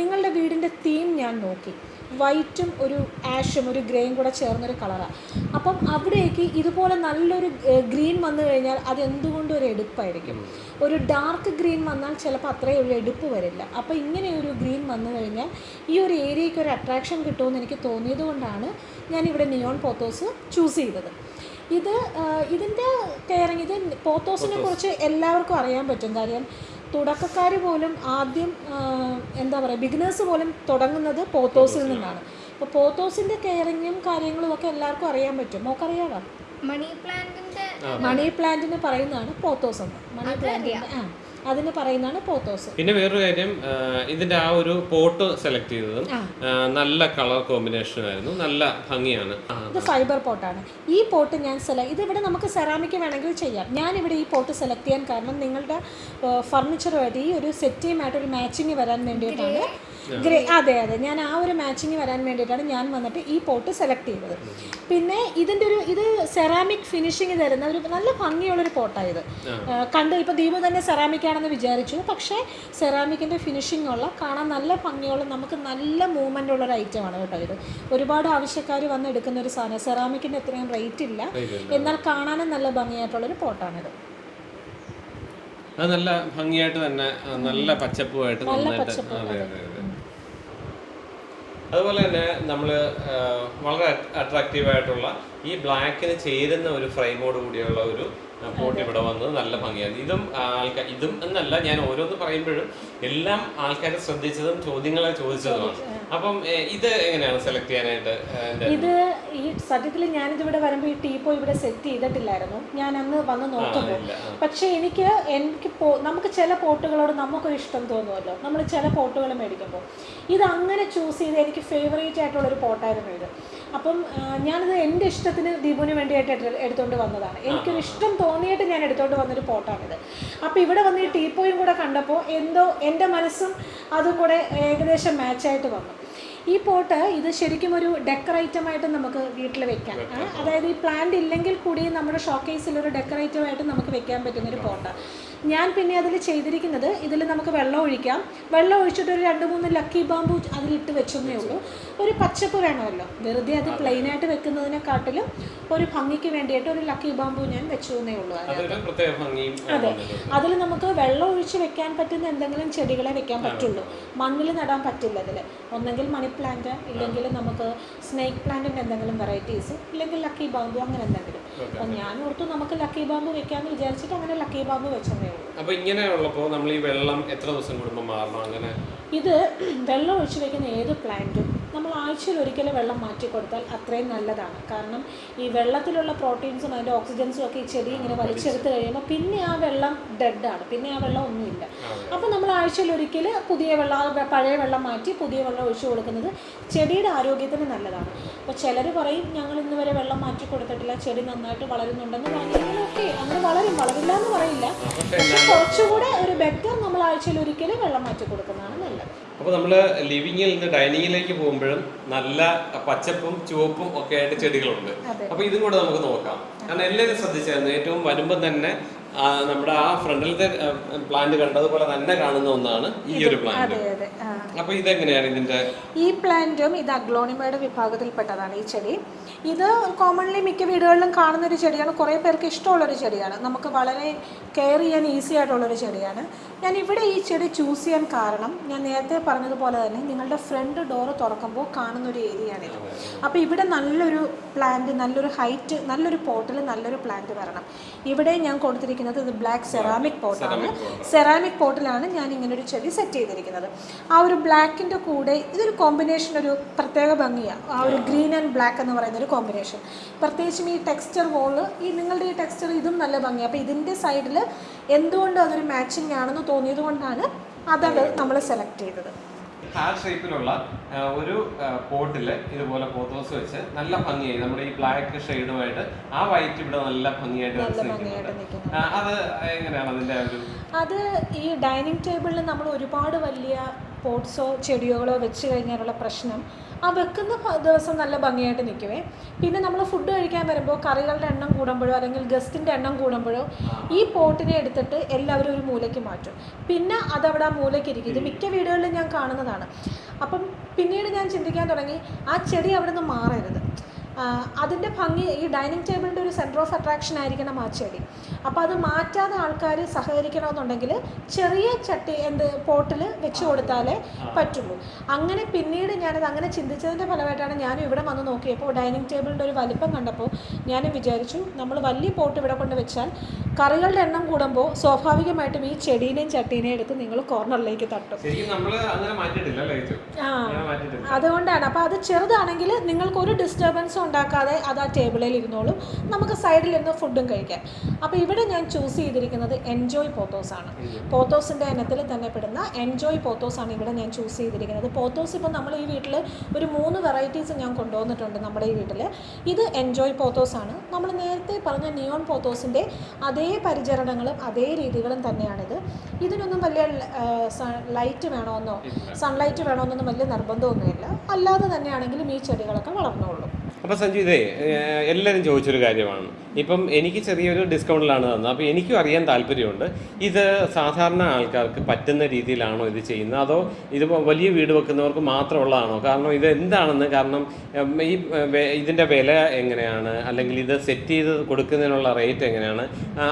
നിങ്ങളുടെ വീടിന്റെ തീം ഞാൻ നോക്കി. വൈറ്റും ഒരു ആഷും ഒരു ഗ്രേയും കൂടെ ചേർന്നൊരു കളറാണ് അപ്പം അവിടേക്ക് ഇതുപോലെ നല്ലൊരു ഗ്രീൻ വന്നു കഴിഞ്ഞാൽ അത് എന്തുകൊണ്ടും ഒരു എടുപ്പായിരിക്കും? ഒരു ഡാർക്ക് ഗ്രീൻ വന്നാൽ ചിലപ്പോൾ അത്രയും ഒരു എടുപ്പ് വരില്ല. അപ്പോൾ ഇങ്ങനെ ഒരു ഗ്രീൻ വന്നു കഴിഞ്ഞാൽ ഈ ഒരു ഏരിയയ്ക്ക് ഒരു അട്രാക്ഷൻ കിട്ടുമെന്ന് എനിക്ക് തോന്നിയത് കൊണ്ടാണ് ഇവിടെ നിയോൺ പോത്തോസ് ചൂസ് ചെയ്തത്. ഇത് ഇതിന്റെ കെയറിങ് ഇത് പോത്തോസിനെ കുറിച്ച് എല്ലാവർക്കും അറിയാൻ പറ്റും. കാര്യം തുടക്കക്കാർ പോലും ആദ്യം എന്താ പറയുക ബിഗിനേഴ്സ് പോലും തുടങ്ങുന്നത് പോത്തോസിൽ നിന്നാണ്. അപ്പോൾ പോത്തോസിന്റെ കെയറിങ്ങും കാര്യങ്ങളും ഒക്കെ എല്ലാവർക്കും അറിയാൻ പറ്റും. മോക്കറിയാമോ മണി പ്ലാന്റിന്റെ മണി പ്ലാന്റിന് പറയുന്നതാണ് പോത്തോസ്. എന്ന് മണി പ്ലാന്റ് ആ. അതിന് പറയുന്നതാണ് പോത്തോസ്. പിന്നെ വേറൊരു കാര്യം ഇതിന്റെ ആ ഒരു പോട്ട് സെലക്ട് ചെയ്തതും നല്ല കളർ കോമ്പിനേഷൻ ആയിരുന്നു നല്ല ഭംഗിയാണ്. ഇത് ഫൈബർ പോട്ടാണ് ഈ പോട്ട് ഞാൻ സെലക്ട് ഇത് ഇവിടെ നമുക്ക് സെറാമിക് വേണമെങ്കിൽ ചെയ്യാം. ഞാൻ ഇവിടെ ഈ പോട്ട് സെലക്ട് ചെയ്യാൻ കാരണം നിങ്ങളുടെ ഫർണിച്ചറുമായിട്ട് ഈ ഒരു സെറ്റിയുമായിട്ട് ഒരു മാച്ചിങ് വരാൻ വേണ്ടിയിട്ടാണ് ഗ്രേ അതെ അതെ. ഞാൻ ആ ഒരു മാച്ചിങ് വരാൻ വേണ്ടിയിട്ടാണ് ഞാൻ വന്നിട്ട് ഈ പോട്ട് സെലക്ട് ചെയ്തത്. പിന്നെ ഇതിന്റെ ഒരു ഇത് സെറാമിക് ഫിനിഷിങ് തരുന്ന ഒരു നല്ല ഭംഗിയുള്ളൊരു പോട്ടായത് കണ്ട് ഇപ്പോൾ ദീപു തന്നെ സെറാമിക് ആണെന്ന് വിചാരിച്ചു. പക്ഷേ സെറാമിക്കിന്റെ ഫിനിഷിംഗ് ഉള്ള കാണാൻ നല്ല ഭംഗിയുള്ള നമുക്ക് നല്ല മൂവ്മെന്റ് ഉള്ള ഒരു ഐറ്റം ആണ് കേട്ടോ ഇത്. ഒരുപാട് ആവശ്യക്കാർ വന്ന് എടുക്കുന്ന ഒരു സാധനം. സെറാമിക്കിന്റെ അത്രയും റേറ്റ് ഇല്ല. എന്നാൽ കാണാനും നല്ല ഭംഗിയായിട്ടുള്ളൊരു പോട്ടാണിത് അത് നല്ല ഭംഗിയായിട്ട് തന്നെ നല്ല പച്ചപ്പുമായിട്ട് നന്നായിട്ട് അതെ. അതെ അതെ. അതുപോലെ തന്നെ നമ്മൾ വളരെ അട്രാക്റ്റീവായിട്ടുള്ള ഈ ബ്ലാക്കിന് ചേരുന്ന ഒരു ഫ്രെയിമോട് കൂടിയുള്ള ഒരു പോട്ട് ഇവിടെ വന്നത് നല്ല ഭംഗിയാണ് ഇതും ആൾക്കാർ ഇതും എന്നല്ല ഞാൻ ഓരോന്ന് പറയുമ്പോഴും എല്ലാം ആൾക്കാർ ശ്രദ്ധിച്ചതും ചോദ്യങ്ങളെ ചോദിച്ചതുമാണ്. അപ്പം ഇത് എങ്ങനെയാണ് സെലക്ട് ചെയ്യാനായിട്ട് ഇത് ഈ സത്യത്തിൽ ഞാനിതിവിടെ വരുമ്പോൾ ഈ ടീപ്പോ ഇവിടെ സെറ്റ് ചെയ്തിട്ടില്ലായിരുന്നു. ഞാൻ അന്ന് വന്ന് നോക്കുമ്പോൾ പക്ഷെ എനിക്ക് എനിക്ക് നമുക്ക് ചില പോട്ടുകളോട് നമുക്കൊരു ഇഷ്ടം തോന്നുമല്ലോ. നമ്മൾ ചില പോട്ടുകൾ മേടിക്കുമ്പോൾ ഇത് അങ്ങനെ ചൂസ് ചെയ്ത് എനിക്ക് ഫേവറേറ്റ് ആയിട്ടുള്ളൊരു പോട്ടായിരുന്നു ഇത്. അപ്പം ഞാനിത് എന്റെ ഇഷ്ടത്തിന് ദീപുവിന് വേണ്ടിയായിട്ട് എടുത്തുകൊണ്ട് വന്നതാണ്. എനിക്കൊരു ഇഷ്ടം തോന്നിയിട്ട് ഞാൻ എടുത്തോണ്ട് വന്നൊരു പോട്ടാണിത്. അപ്പോൾ ഇവിടെ വന്ന് ഈ ടീപ്പോയും കൂടെ കണ്ടപ്പോൾ എന്തോ എന്റെ മനസ്സും അതും കൂടെ ഏകദേശം മാച്ചായിട്ട് വന്നു. ഈ പോട്ട് ഇത് ശരിക്കും ഒരു ഡെക്കർ ആയിട്ട് നമുക്ക് വീട്ടിൽ വെക്കാം. അതായത് ഈ പ്ലാന്റ് ഇല്ലെങ്കിൽ കൂടി നമ്മുടെ ഷോക്കേസിൽ ഒരു ഡെക്കറേറ്റീവായിട്ട് നമുക്ക് വെക്കാൻ പറ്റുന്നൊരു പോട്ടാണ് ഞാൻ പിന്നെ അതിൽ ചെയ്തിരിക്കുന്നത് ഇതിൽ നമുക്ക് വെള്ളം ഒഴിക്കാം. വെള്ളം ഒഴിച്ചിട്ട് ഒരു രണ്ട് മൂന്ന് ലക്കി ബാമ്പു അതിലിട്ട് വെച്ചെന്നേ ഉള്ളൂ. ഒരു പച്ചപ്പ് വേണമല്ലോ. വെറുതെ അത് പ്ലെയിൻ ആയിട്ട് വെക്കുന്നതിനെക്കാട്ടിലും ഒരു ഭംഗിക്ക് വേണ്ടിയിട്ട് ഒരു ലക്കി ബാമ്പു ഞാൻ വെച്ചു എന്നേ ഉള്ളൂ അതെ അതിൽ നമുക്ക് വെള്ളം ഒഴിച്ച് വെക്കാൻ പറ്റുന്ന എന്തെങ്കിലും ചെടികളെ വെക്കാൻ പറ്റുള്ളൂ. മണ്ണിൽ നടാൻ പറ്റില്ല അതിൽ ഒന്നെങ്കിൽ മണി പ്ലാന്റ് ഇല്ലെങ്കിൽ നമുക്ക് സ്നേക്ക് പ്ലാന്റിന്റെ എന്തെങ്കിലും വെറൈറ്റീസ് ഇല്ലെങ്കിൽ ലക്കി ബാമ്പു അങ്ങനെ എന്തെങ്കിലും. അപ്പം ഞാൻ ഓർത്തു നമുക്ക് ലക്കി ബാമ്പു വെക്കാന്ന് വിചാരിച്ചിട്ട് അങ്ങനെ ലക്കി ബാമ്പു വെച്ചതേ ഉള്ളൂ. ഇങ്ങനെ ഉള്ളപ്പോൾ നമ്മൾ ഈ വെള്ളം എത്ര ദിവസം കൂടുമ്പോൾ മാറണം? അങ്ങനെ ഇത് *clears throat* വെള്ളം ഒഴിച്ച് വെക്കുന്ന ഏത് പ്ലാന്റും നമ്മൾ ആഴ്ചയിൽ ഒരിക്കൽ വെള്ളം മാറ്റി കൊടുത്താൽ അത്രയും നല്ലതാണ്. കാരണം ഈ വെള്ളത്തിലുള്ള പ്രോട്ടീൻസും അതിന്റെ ഓക്സിജൻസും ഒക്കെ ഈ ചെടി ഇങ്ങനെ വലിച്ചെടുത്ത് കഴിയുമ്പോൾ പിന്നെ ആ വെള്ളം ഡെഡാണ് പിന്നെ ആ വെള്ളം ഒന്നുമില്ല. അപ്പോൾ നമ്മൾ ആഴ്ചയിൽ ഒരിക്കൽ പുതിയ വെള്ളം പഴയ വെള്ളം മാറ്റി പുതിയ വെള്ളം ഒഴിച്ചു കൊടുക്കുന്നത് ചെടിയുടെ ആരോഗ്യത്തിന് നല്ലതാണ്. അപ്പോൾ ചിലർ പറയും ഞങ്ങൾ ഇന്ന് വരെ വെള്ളം മാറ്റി കൊടുത്തിട്ടില്ല. ചെടി നന്നായിട്ട് വളരുന്നുണ്ടെന്ന് പറഞ്ഞാൽ ഓക്കെ അങ്ങനെ വളരും. വളരില്ല എന്ന് പറയില്ല. പക്ഷെ കുറച്ചുകൂടെ ഒരു ബെറ്റർ നമ്മൾ ആഴ്ചയിൽ ഒരിക്കലും വെള്ളം മാറ്റി കൊടുക്കുന്നതാണ് നല്ലത്. അപ്പോൾ നമ്മൾ ലിവിങ്ങിൽ നിന്ന് ഡൈനിങ്ങിലേക്ക് പോകുമ്പോഴും നല്ല പച്ചപ്പും ചുവപ്പും ഒക്കെ ആയിട്ട് ചെടികളുണ്ട്. അപ്പൊ ഇതും കൂടെ നമുക്ക് നോക്കാം. കാരണം എല്ലാവരും ശ്രദ്ധിച്ചായിരുന്നു. ഏറ്റവും വരുമ്പം തന്നെ നമ്മുടെ ആ ഫ്രണ്ടിലത്തെ പ്ലാന്റ് കണ്ടതുപോലെ തന്നെ കാണുന്ന ഒന്നാണ് ഈ ഒരു പ്ലാന്റ് അപ്പൊ ഇതെങ്ങനെയാണ് ഇതിന്റെ ഈ പ്ലാന്റും ഇത് അഗ്ലോണിമയുടെ വിഭാഗത്തിൽപ്പെട്ടതാണ് ഈ ചെടി. ഇത് കോമൺലി മിക്ക വീടുകളിലും കാണുന്ന ഒരു ചെടിയാണ്. കുറേ പേർക്ക് ഇഷ്ടമുള്ള ഒരു ചെടിയാണ്. നമുക്ക് വളരെ കെയർ ചെയ്യാൻ ഈസി ആയിട്ടുള്ള ഒരു ചെടിയാണ്. ഞാൻ ഇവിടെ ഈ ചെടി ചൂസ് ചെയ്യാൻ കാരണം ഞാൻ നേരത്തെ പറഞ്ഞതുപോലെ തന്നെ നിങ്ങളുടെ ഫ്രണ്ട് ഡോറ് തുറക്കുമ്പോൾ കാണുന്ന ഒരു ഏരിയയാണിത് അപ്പോൾ ഇവിടെ നല്ലൊരു പ്ലാന്റ് നല്ലൊരു ഹൈറ്റ് നല്ലൊരു പോട്ടിൽ നല്ലൊരു പ്ലാന്റ് വരണം. ഇവിടെ ഞാൻ കൊടുത്തിരിക്കുന്ന ചെയ്തിരിക്കുന്നത് ഇത് ബ്ലാക്ക് സെറാമിക് പോട്ടാണ് സെറാമിക് പോട്ടിലാണ് ഞാൻ ഇങ്ങനെ ഒരു ചെടി സെറ്റ് ചെയ്തിരിക്കുന്നത്. ആ ഒരു ബ്ലാക്കിന്റെ കൂടെ ഇതൊരു കോമ്പിനേഷൻ ഒരു പ്രത്യേക ഭംഗിയാണ് ആ ഒരു ഗ്രീൻ ആൻഡ് ബ്ലാക്ക് എന്ന് പറയുന്ന ഒരു കോമ്പിനേഷൻ പ്രത്യേകിച്ചും ഈ ടെക്സ്ചർ വോൾ ഈ നിങ്ങളുടെ ഈ ടെക്സ്ചർ ഇതും നല്ല ഭംഗിയാണ് അപ്പോൾ ഇതിന്റെ സൈഡിൽ എന്തുകൊണ്ട് അതൊരു മാച്ചിങ് ആണെന്ന് തോന്നിയത് കൊണ്ടാണ് അതത് നമ്മൾ സെലക്ട് ചെയ്തത്. ഹാർട്ട് ഷേപ്പിലുള്ള ഒരു പോട്ടിൽ ഇതുപോലെ പോത്തോസ് വെച്ച് നല്ല ഭംഗിയായി നമ്മുടെ ഈ ബ്ലാക്ക് ഷെയ്ഡുമായിട്ട് ആ വൈറ്റ് ഇവിടെ നല്ല ഭംഗിയായിട്ട് നിൽക്കുന്നുണ്ട്. അത് എങ്ങനെയാണ് അതിന്റെ ഒരു അത് ഈ ഡൈനിങ് ടേബിളിൽ നമ്മൾ ഒരുപാട് വലിയ പോട്ട്സോ ചെടികളോ വെച്ച് കഴിഞ്ഞാലുള്ള പ്രശ്നം ആ വെക്കുന്ന ദിവസം നല്ല ഭംഗിയായിട്ട് നിൽക്കുവേ പിന്നെ നമ്മൾ ഫുഡ് കഴിക്കാൻ വരുമ്പോൾ കറികളുടെ എണ്ണം കൂടുമ്പോഴോ അല്ലെങ്കിൽ ഗസ്റ്റിന്റെ എണ്ണം കൂടുമ്പോഴോ ഈ പോട്ടിനെ എടുത്തിട്ട് എല്ലാവരും ഒരു മൂലയ്ക്ക് മാറ്റും. പിന്നെ അതവിടെ ആ മൂലയ്ക്ക് ഇരിക്കും. ഇത് മിക്ക വീടുകളിലും ഞാൻ കാണുന്നതാണ്. അപ്പം പിന്നീട് ഞാൻ ചിന്തിക്കാൻ തുടങ്ങി ആ ചെടി അവിടെ നിന്ന് മാറരുത്. അതിന്റെ ഭംഗി ഈ ഡൈനിങ് ടേബിളിന്റെ ഒരു സെന്റർ ഓഫ് അട്രാക്ഷൻ ആയിരിക്കണം ആ ചെടി അപ്പോൾ അത് മാറ്റാതെ ആൾക്കാർ സഹകരിക്കണമെന്നുണ്ടെങ്കിൽ ചെറിയ ചട്ടി എന്ത് പോട്ടിൽ വെച്ച് കൊടുത്താലേ പറ്റുള്ളൂ. അങ്ങനെ പിന്നീട് ഞാനത് അങ്ങനെ ചിന്തിച്ചതിന്റെ ഫലമായിട്ടാണ് ഞാനും ഇവിടെ വന്ന് നോക്കിയപ്പോൾ ഡൈനിങ് ടേബിളിന്റെ ഒരു വലിപ്പം കണ്ടപ്പോൾ ഞാനും വിചാരിച്ചു നമ്മൾ വലിയ പോട്ട് ഇവിടെ കൊണ്ട് വെച്ചാൽ കറികളുടെ എണ്ണം കൂടുമ്പോൾ സ്വാഭാവികമായിട്ടും ഈ ചെടീനെയും ചട്ടീനെയും എടുത്ത് നിങ്ങൾ കോർണറിലേക്ക് തട്ടും? ആ. അതുകൊണ്ടാണ്. അപ്പോൾ അത് ചെറുതാണെങ്കിൽ നിങ്ങൾക്ക് ഒരു ഡിസ്റ്റർബൻസും ഉണ്ടാക്കാതെ അത് ആ ടേബിളിൽ ഇരുന്നോളും. നമുക്ക് സൈഡിൽ ഇരുന്ന് ഫുഡും കഴിക്കാം. അപ്പോൾ ഇവിടെ ഞാൻ ചൂസ് ചെയ്തിരിക്കുന്നത് എൻജോയ് പോത്തോസ് ആണ്. പോത്തോസിന്റെ ഇനത്തിൽ തന്നെ പെടുന്ന എൻജോയ് പോത്തോസ് ആണ് ഇവിടെ ഞാൻ ചൂസ് ചെയ്തിരിക്കുന്നത്. പോത്തോസ് ഇപ്പോൾ നമ്മൾ ഈ വീട്ടിൽ ഒരു മൂന്ന് വെറൈറ്റീസ് ഞാൻ കൊണ്ടുവന്നിട്ടുണ്ട് നമ്മുടെ ഈ വീട്ടിൽ ഇത് എൻജോയ് പോത്തോസ് ആണ്. നമ്മൾ നേരത്തെ പറഞ്ഞ നിയോൺ പോത്തോസിന്റെ അതേ പരിചരണങ്ങളും അതേ രീതികളും തന്നെയാണിത്. ഇതിനൊന്നും വലിയ ലൈറ്റ് വേണമെന്നോ സൺലൈറ്റ് വേണമെന്നൊന്നും വലിയ നിർബന്ധമൊന്നുമില്ല. അല്ലാതെ തന്നെയാണെങ്കിലും ഈ ചെടികളൊക്കെ വളർന്നോളും. അപ്പൊ സഞ്ജു ഇതേ എല്ലാവരും ചോദിച്ചൊരു കാര്യമാണ്. ഇപ്പം എനിക്ക് ചെറിയൊരു ഡിസ്കൗണ്ടിലാണ് തന്നത്. അപ്പോൾ എനിക്കും അറിയാൻ താല്പര്യമുണ്ട്. ഇത് സാധാരണ ആൾക്കാർക്ക് പറ്റുന്ന രീതിയിലാണോ ഇത് ചെയ്യുന്നത്? അതോ ഇത് വലിയ വീട് വെക്കുന്നവർക്ക് മാത്രമുള്ളതാണോ? കാരണം ഇത് എന്താണെന്ന് കാരണം ഈ ഇതിന്റെ വില എങ്ങനെയാണ്? അല്ലെങ്കിൽ ഇത് സെറ്റ് ചെയ്ത് കൊടുക്കുന്നതിനുള്ള റേറ്റ് എങ്ങനെയാണ്?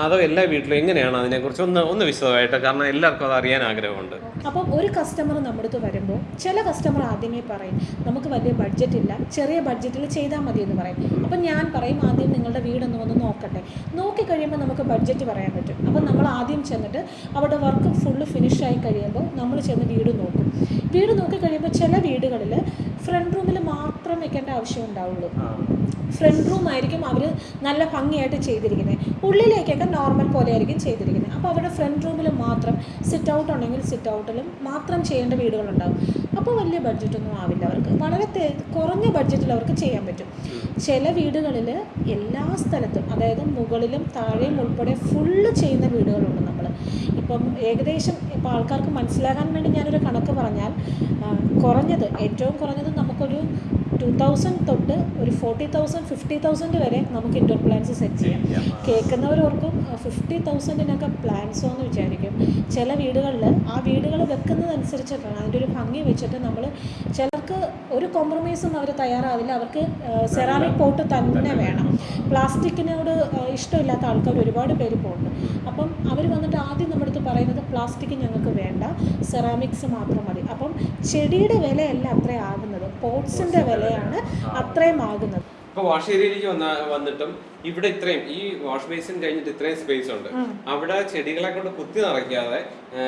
അതോ എല്ലാ വീട്ടിലും എങ്ങനെയാണ് അതിനെക്കുറിച്ച് ഒന്ന് ഒന്ന് വിശദമായിട്ട് കാരണം എല്ലാവർക്കും അത് അറിയാൻ ആഗ്രഹമുണ്ട്. അപ്പം ഒരു കസ്റ്റമർ നമ്മുടെ അടുത്ത് വരുമ്പോൾ ചില കസ്റ്റമർ ആദ്യമേ പറയും നമുക്ക് വലിയ ബഡ്ജറ്റ് ഇല്ല. ചെറിയ ബഡ്ജറ്റിൽ ചെയ്താൽ മതി എന്ന് പറയും. അപ്പം ഞാൻ പറയും ആദ്യം നിങ്ങളുടെ വീടൊന്ന് വന്ന് നോക്കട്ടെ. നോക്കി കഴിയുമ്പോൾ നമുക്ക് ബഡ്ജറ്റ് പറയാൻ പറ്റും. അപ്പം നമ്മൾ ആദ്യം ചെന്നിട്ട് അവിടെ വർക്ക് ഫുള്ള് ഫിനിഷായി കഴിയുമ്പോൾ നമ്മൾ ചെന്ന് വീട് നോക്കും. വീട് നോക്കി കഴിയുമ്പോൾ ചില വീടുകളിൽ ഫ്രണ്ട് റൂമിൽ മാത്രം വെക്കേണ്ട ആവശ്യം ഉണ്ടാവുള്ളൂ. ഫ്രണ്ട് റൂം ആയിരിക്കും അവർ നല്ല ഭംഗിയായിട്ട് ചെയ്തിരിക്കുന്നത് ഉള്ളിലേക്കൊക്കെ നോർമൽ പോലെ ആയിരിക്കും ചെയ്തിരിക്കുന്നത് അപ്പോൾ അവരുടെ ഫ്രണ്ട് റൂമിൽ മാത്രം സിറ്റ് ഔട്ട് ഉണ്ടെങ്കിൽ സിറ്റ് ഔട്ടിലും മാത്രം ചെയ്യേണ്ട വീടുകളുണ്ടാവും. അപ്പോൾ വലിയ ബഡ്ജറ്റൊന്നും ആവില്ല അവർക്ക്. വളരെ കുറഞ്ഞ ബഡ്ജറ്റിൽ അവർക്ക് ചെയ്യാൻ പറ്റും. ചില വീടുകളിൽ എല്ലാ സ്ഥലത്തും അതായത് മുകളിലും താഴെയും ഉൾപ്പെടെ ഫുള്ള് ചെയ്യുന്ന വീടുകളുണ്ട് നമ്മൾ ഇപ്പം ഏകദേശം ഇപ്പോൾ ആൾക്കാർക്ക് മനസ്സിലാകാൻ വേണ്ടി ഞാനൊരു കണക്ക് പറഞ്ഞാൽ കുറഞ്ഞത് ഏറ്റവും കുറഞ്ഞത് നമുക്കൊരു ടു തൗസൻഡ് തൊട്ട് ഒരു ഫോർട്ടി തൗസൻഡ് ഫിഫ്റ്റി തൗസൻഡ് വരെ നമുക്ക് ഇൻഡോർ പ്ലാൻസ് സെറ്റ് ചെയ്യാം. കേൾക്കുന്നവരോർക്കും ഫിഫ്റ്റി തൗസൻഡിനൊക്കെ പ്ലാൻസോ എന്ന് വിചാരിക്കും. ചില വീടുകളിൽ ആ വീടുകൾ വെക്കുന്നതനുസരിച്ചിട്ടാണ് അതിന്റെ ഒരു ഭംഗി വെച്ചിട്ട് നമ്മൾ ചിലർക്ക് ഒരു കോംപ്രമൈസും അവർ തയ്യാറാവില്ല. അവർക്ക് സെറാമിക് പോട്ട് തന്നെ വേണം. പ്ലാസ്റ്റിക്കിനോട് ഇഷ്ടമില്ലാത്ത ആൾക്കാർ ഒരുപാട് പേര് പോകുന്നുണ്ട് അപ്പം അവർ വന്നിട്ട് ആദ്യം നമ്മുടെ പറയുന്നത് പ്ലാസ്റ്റിക് ഞങ്ങൾക്ക് വേണ്ട. സെറാമിക്സ് മാത്രം മതി. അപ്പം ചെടിയുടെ വിലയല്ല അത്രയും ആകുന്നത്. പോട്ട്സിന്റെ വിലയാണ് അത്രയും ആകുന്നത്. ഇപ്പൊ വാഷ് ഏരിയയിലേക്ക് വന്ന വന്നിട്ടും ഇവിടെ ഇത്രയും ഈ വാഷ് ബേസിൻ കഴിഞ്ഞിട്ട് ഇത്രയും സ്പേസ് ഉണ്ട്. അവിടെ ചെടികളെ കൊണ്ട് കുത്തി നിറയ്ക്കാതെ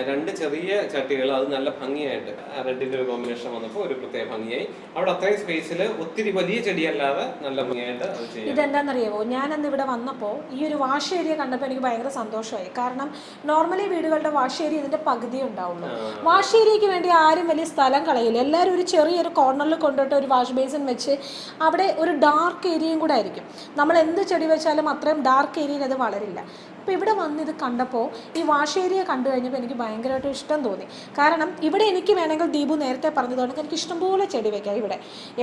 രണ്ട് ചെറിയ ചട്ടികൾ അത് നല്ല ഭംഗിയായിട്ട് റെഡിന്റെ ഒരു കോമ്പിനേഷൻ വന്നപ്പോൾ ഒരു പ്രത്യേക ഭംഗിയായി. അവിടെ അത്രയും സ്പേസിൽ ഒത്തിരി വലിയ ചെടിയല്ലാതെ നല്ല ഭംഗിയായിട്ട് അത് ചെയ്യാം. ഇതെന്താണെന്നറിയാമോ ഞാനന്ന് ഇവിടെ വന്നപ്പോൾ ഈ ഒരു വാഷ് ഏരിയ കണ്ടപ്പോൾ എനിക്ക് ഭയങ്കര സന്തോഷമായി. കാരണം നോർമലി വീടുകളുടെ വാഷ് ഏരിയ ഇതിന്റെ പകുതി ഉണ്ടാവുള്ളൂ. വാഷ് ഏരിയക്ക് വേണ്ടി ആരും വലിയ സ്ഥലം കളയില്ല. എല്ലാവരും ഒരു ചെറിയൊരു കോർണറിൽ കൊണ്ടുപോയിട്ട് ഒരു വാഷ് ബേസിൻ വെച്ച് അവിടെ ഒരു ഡാർക്ക് ഏരിയയും കൂടെ ആയിരിക്കും. നമ്മൾ എന്ത് ചെടി വെച്ചാലും അത്രയും ഡാർക്ക് ഏരിയയിൽ അത് വളരില്ല. അപ്പോൾ ഇവിടെ വന്ന് ഇത് കണ്ടപ്പോൾ ഈ വാഷ് ഏരിയ കണ്ടു കഴിഞ്ഞപ്പോൾ എനിക്ക് ഭയങ്കരമായിട്ട് ഇഷ്ടം തോന്നി. കാരണം ഇവിടെ എനിക്ക് വേണമെങ്കിൽ ദീപു നേരത്തെ പറഞ്ഞതുകൊണ്ട് എനിക്ക് ഇഷ്ടംപോലെ ചെടി വെക്കാം ഇവിടെ.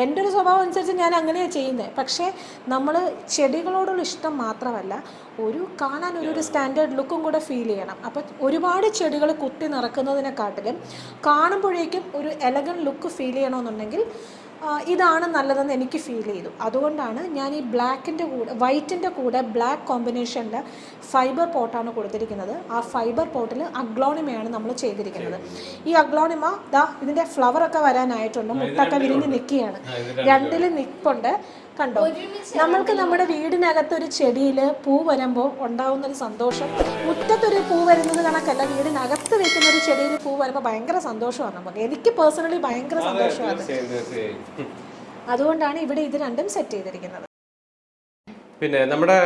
എന്റെ ഒരു സ്വഭാവം അനുസരിച്ച് ഞാൻ അങ്ങനെയാണ് ചെയ്യുന്നത് പക്ഷേ നമ്മൾ ചെടികളോടുള്ള ഇഷ്ടം മാത്രമല്ല ഒരു കാണാൻ ഒരു ഒരു സ്റ്റാൻഡേർഡ് ലുക്കും കൂടെ ഫീൽ ചെയ്യണം. അപ്പോൾ ഒരുപാട് ചെടികൾ കുത്തി നിറക്കുന്നതിനെക്കാട്ടിലും കാണുമ്പോഴേക്കും ഒരു എലഗൻ ലുക്ക് ഫീൽ ചെയ്യണമെന്നുണ്ടെങ്കിൽ ഇതാണ് നല്ലതെന്ന് എനിക്ക് ഫീൽ ചെയ്തു. അതുകൊണ്ടാണ് ഞാൻ ഈ ബ്ലാക്കിന്റെ കൂടെ വൈറ്റിന്റെ കൂടെ ബ്ലാക്ക് കോമ്പിനേഷനിൽ ഫൈബർ പോട്ടാണ് കൊടുത്തിരിക്കുന്നത്. ആ ഫൈബർ പോട്ടിൽ അഗ്ലോണിമയാണ് നമ്മൾ ചെയ്തിരിക്കുന്നത്. ഈ അഗ്ലോണിമ ദാ ഇതിന്റെ ഫ്ലവറൊക്കെ വരാനായിട്ടുണ്ട്. മുട്ടൊക്കെ വിരിഞ്ഞ് നിൽക്കുകയാണ്. രണ്ടിൽ നിൽപ്പുണ്ട് കണ്ടോ? നമ്മൾക്ക് നമ്മുടെ വീടിനകത്ത് ഒരു ചെടിയിൽ പൂ വരുമ്പോൾ ഉണ്ടാവുന്ന ഒരു സന്തോഷം. മുറ്റത്തൊരു പൂ വരുന്നത് കണക്കല്ല വീടിനകത്ത് വെക്കുന്ന ഒരു ചെടിയിൽ പൂ വരുമ്പോൾ ഭയങ്കര സന്തോഷമാണ് നമുക്ക്. എനിക്ക് പേഴ്സണലി ഭയങ്കര സന്തോഷമാണ്. അതുകൊണ്ടാണ് ഇവിടെ ഇത് രണ്ടും സെറ്റ് ചെയ്തിരിക്കുന്നത്. പിന്നെ നമ്മുടെ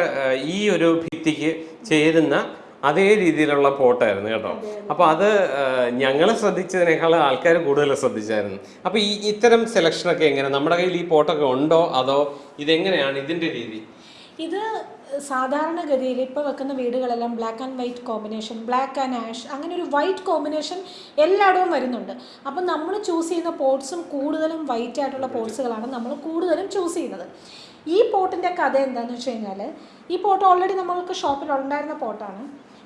ഈ ഒരു ഭിത്തിക്ക് ചേരുന്ന അതേ രീതിയിലുള്ള പോട്ടായിരുന്നു കേട്ടോ. അപ്പോൾ അത്. ഞങ്ങൾ ശ്രദ്ധിച്ചതിനേക്കാൾ ആൾക്കാർ കൂടുതൽ ശ്രദ്ധിച്ചായിരുന്നു. അപ്പോൾ ഈ ഇത്തരം സെലക്ഷനൊക്കെ എങ്ങനെ? നമ്മുടെ കയ്യിൽ ഈ പോട്ടൊക്കെ ഉണ്ടോ? അതോ ഇതെങ്ങനെയാണ് ഇതിന്റെ രീതി? ഇത് സാധാരണഗതിയിൽ ഇപ്പോൾ വെക്കുന്ന വീടുകളെല്ലാം black and white combination black and ash അങ്ങനെ ഒരു വൈറ്റ് കോമ്പിനേഷൻ എല്ലായിടവും വരുന്നുണ്ട്. അപ്പം നമ്മൾ ചൂസ് ചെയ്യുന്ന പോട്ട്സും കൂടുതലും വൈറ്റ് ആയിട്ടുള്ള പോട്ട്സുകളാണ് നമ്മൾ കൂടുതലും ചൂസ് ചെയ്യുന്നത്. ഈ പോട്ടിന്റെ കഥ എന്താണെന്ന് വെച്ച് കഴിഞ്ഞാൽ ഈ പോട്ട് ഓൾറെഡി നമ്മൾക്ക് ഷോപ്പിൽ ഉണ്ടായിരുന്ന പോട്ടാണ്.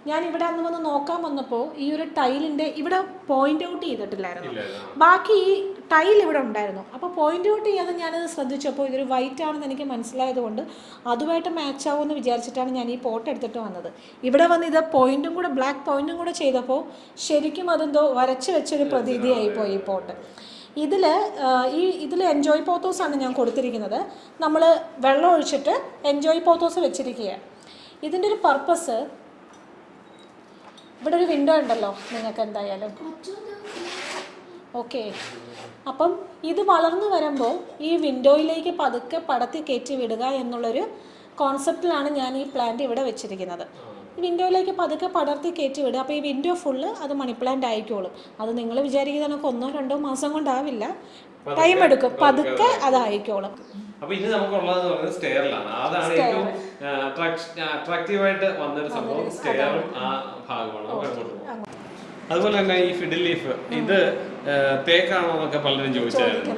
ഞാൻ ഇവിടെ അന്ന് വന്ന് നോക്കാൻ വന്നപ്പോൾ ഈ ഒരു ടൈലിന്റെ ഇവിടെ പോയിന്റ് ഔട്ട് ചെയ്തിട്ടില്ലായിരുന്നു. ബാക്കി ഈ ടൈൽ ഇവിടെ ഉണ്ടായിരുന്നു. അപ്പോൾ പോയിന്റ് ഔട്ട് ചെയ്യാതെ ഞാനത് ശ്രദ്ധിച്ചപ്പോൾ ഇതൊരു വൈറ്റ് ആണെന്ന് എനിക്ക് മനസ്സിലായതുകൊണ്ട് അതുമായിട്ട് മാച്ച് ആവുമെന്ന് വിചാരിച്ചിട്ടാണ് ഞാൻ ഈ പോട്ട് എടുത്തിട്ട് വന്നത്. ഇവിടെ വന്ന് ഇത് പോയിന്റും കൂടെ ബ്ലാക്ക് പോയിന്റും കൂടെ ചെയ്തപ്പോൾ ശരിക്കും അതെന്തോ വരച്ച് വെച്ചൊരു പ്രതീതിയായി പോയി ഈ പോട്ട് ഇതിൽ ഈ ഇതിൽ എൻജോയ് പോത്തോസ് ആണ് ഞാൻ കൊടുത്തിരിക്കുന്നത്. നമ്മൾ വെള്ളം ഒഴിച്ചിട്ട് എൻജോയ് പോത്തോസ് വെച്ചിരിക്കുകയാണ്. ഇതിന്റെ ഒരു പർപ്പസ് ഇവിടെ ഒരു വിൻഡോ ഉണ്ടല്ലോ നിങ്ങൾക്ക് എന്തായാലും. ഓക്കെ അപ്പം ഇത് വളർന്നു വരുമ്പോൾ ഈ വിൻഡോയിലേക്ക് പതുക്കെ പടത്തി കയറ്റി വിടുക എന്നുള്ളൊരു കോൺസെപ്റ്റിലാണ് ഞാൻ ഈ പ്ലാന്റ് ഇവിടെ വെച്ചിരിക്കുന്നത്. വിൻഡോയിലേക്ക് പതുക്കെ പടർത്തി കയറ്റി വിടുക. അപ്പോൾ ഈ വിൻഡോ ഫുള്ള് അത് മണി പ്ലാന്റ് ആയിക്കോളും. അത് നിങ്ങൾ വിചാരിക്കുന്ന കണക്ക് ഒന്നോ രണ്ടോ മാസം കൊണ്ടാവില്ല. ടൈം എടുക്കും. പതുക്കെ അതായിക്കോളും. അപ്പൊ ഇനി നമുക്കുള്ളത് പറയുന്നത് സ്റ്റെയറിലാണ് അതാണ് ഏറ്റവും അട്രാക്റ്റീവ് ആയിട്ട് വന്നൊരു സംഭവം. സ്റ്റെയറും ആ ഭാഗമാണ്. നമുക്ക് അങ്ങോട്ട് പോകാം. അതുപോലെ തന്നെ ഈ ഫിഡിൽ ലീഫ് ഇത് തേക്കാണോ എന്നൊക്കെ പലരും ചോദിച്ചായിരുന്നു.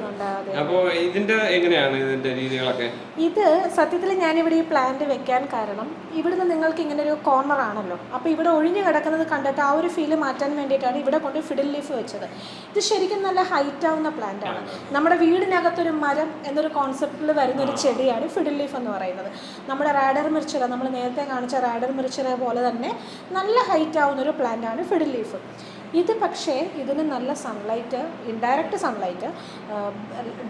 അപ്പോൾ ഇതിന്റെ എങ്ങനെയാണ് ഇതിന്റെ രീതികളൊക്കെ? ഇത് സത്യത്തിൽ ഞാനിവിടെ ഈ പ്ലാന്റ് വെക്കാൻ കാരണം ഇവിടുന്ന് നിങ്ങൾക്ക് ഇങ്ങനെ ഒരു കോർണർ ആണല്ലോ. അപ്പോൾ ഇവിടെ ഒഴിഞ്ഞു കിടക്കുന്നത് കണ്ടിട്ട് ആ ഒരു ഫീൽ മാറ്റാൻ വേണ്ടിയിട്ടാണ് ഇവിടെ കൊണ്ട് ഫിഡിൽ ലീഫ് വെച്ചത്. ഇത് ശരിക്കും നല്ല ഹൈറ്റ് ആവുന്ന പ്ലാന്റ് ആണ്. നമ്മുടെ വീടിനകത്തൊരു മരം എന്നൊരു കോൺസെപ്റ്റിൽ വരുന്ന ഒരു ചെടിയാണ് ഫിഡിൽ ലീഫ് എന്ന് പറയുന്നത്. നമ്മുടെ റാഡർ മിർച്ചിറ നമ്മൾ നേരത്തെ കാണിച്ച റാഡർ മിർച്ചിറ പോലെ തന്നെ നല്ല ഹൈറ്റ് ആവുന്ന ഒരു പ്ലാന്റ് ആണ് ഫിഡിൽ ലീഫ് ഇത് പക്ഷേ ഇതിന് നല്ല sunlight indirect sunlight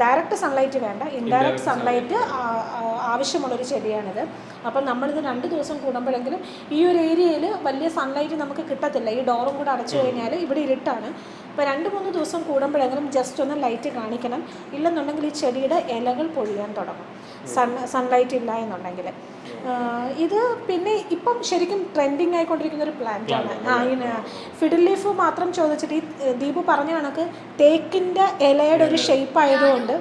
direct sunlight വേണ്ട. ഇൻഡയറക്റ്റ് സൺലൈറ്റ് ആവശ്യമുള്ളൊരു ചെടിയാണിത്. അപ്പം നമ്മളിത് രണ്ട് ദിവസം കൂടുമ്പോഴെങ്കിലും ഈ ഒരു ഏരിയയിൽ വലിയ സൺലൈറ്റ് നമുക്ക് കിട്ടത്തില്ല. ഈ ഡോറും കൂടെ അടച്ചു കഴിഞ്ഞാൽ ഇവിടെ ഇരുട്ടാണ്. അപ്പോൾ രണ്ട് മൂന്ന് ദിവസം കൂടുമ്പോഴെങ്കിലും ജസ്റ്റ് ഒന്ന് ലൈറ്റ് കാണിക്കണം. ഇല്ലെന്നുണ്ടെങ്കിൽ ഈ ചെടിയുടെ ഇലകൾ പൊഴിയാൻ തുടങ്ങും. സൺ സൺലൈറ്റ് ഇല്ല എന്നുണ്ടെങ്കിൽ. ഇത് പിന്നെ ഇപ്പം ശരിക്കും ട്രെൻഡിങ് ആയിക്കൊണ്ടിരിക്കുന്ന ഒരു പ്ലാന്റ് ആണ്. ആ ഇതിന് ഫിഡിൽ ലീഫ് മാത്രം ചോദിച്ചിട്ട് ഈ ദീപ് പറഞ്ഞ കണക്ക് തേക്കിന്റെ ഇലയുടെ ഒരു ഷേപ്പ് ആയതുകൊണ്ട്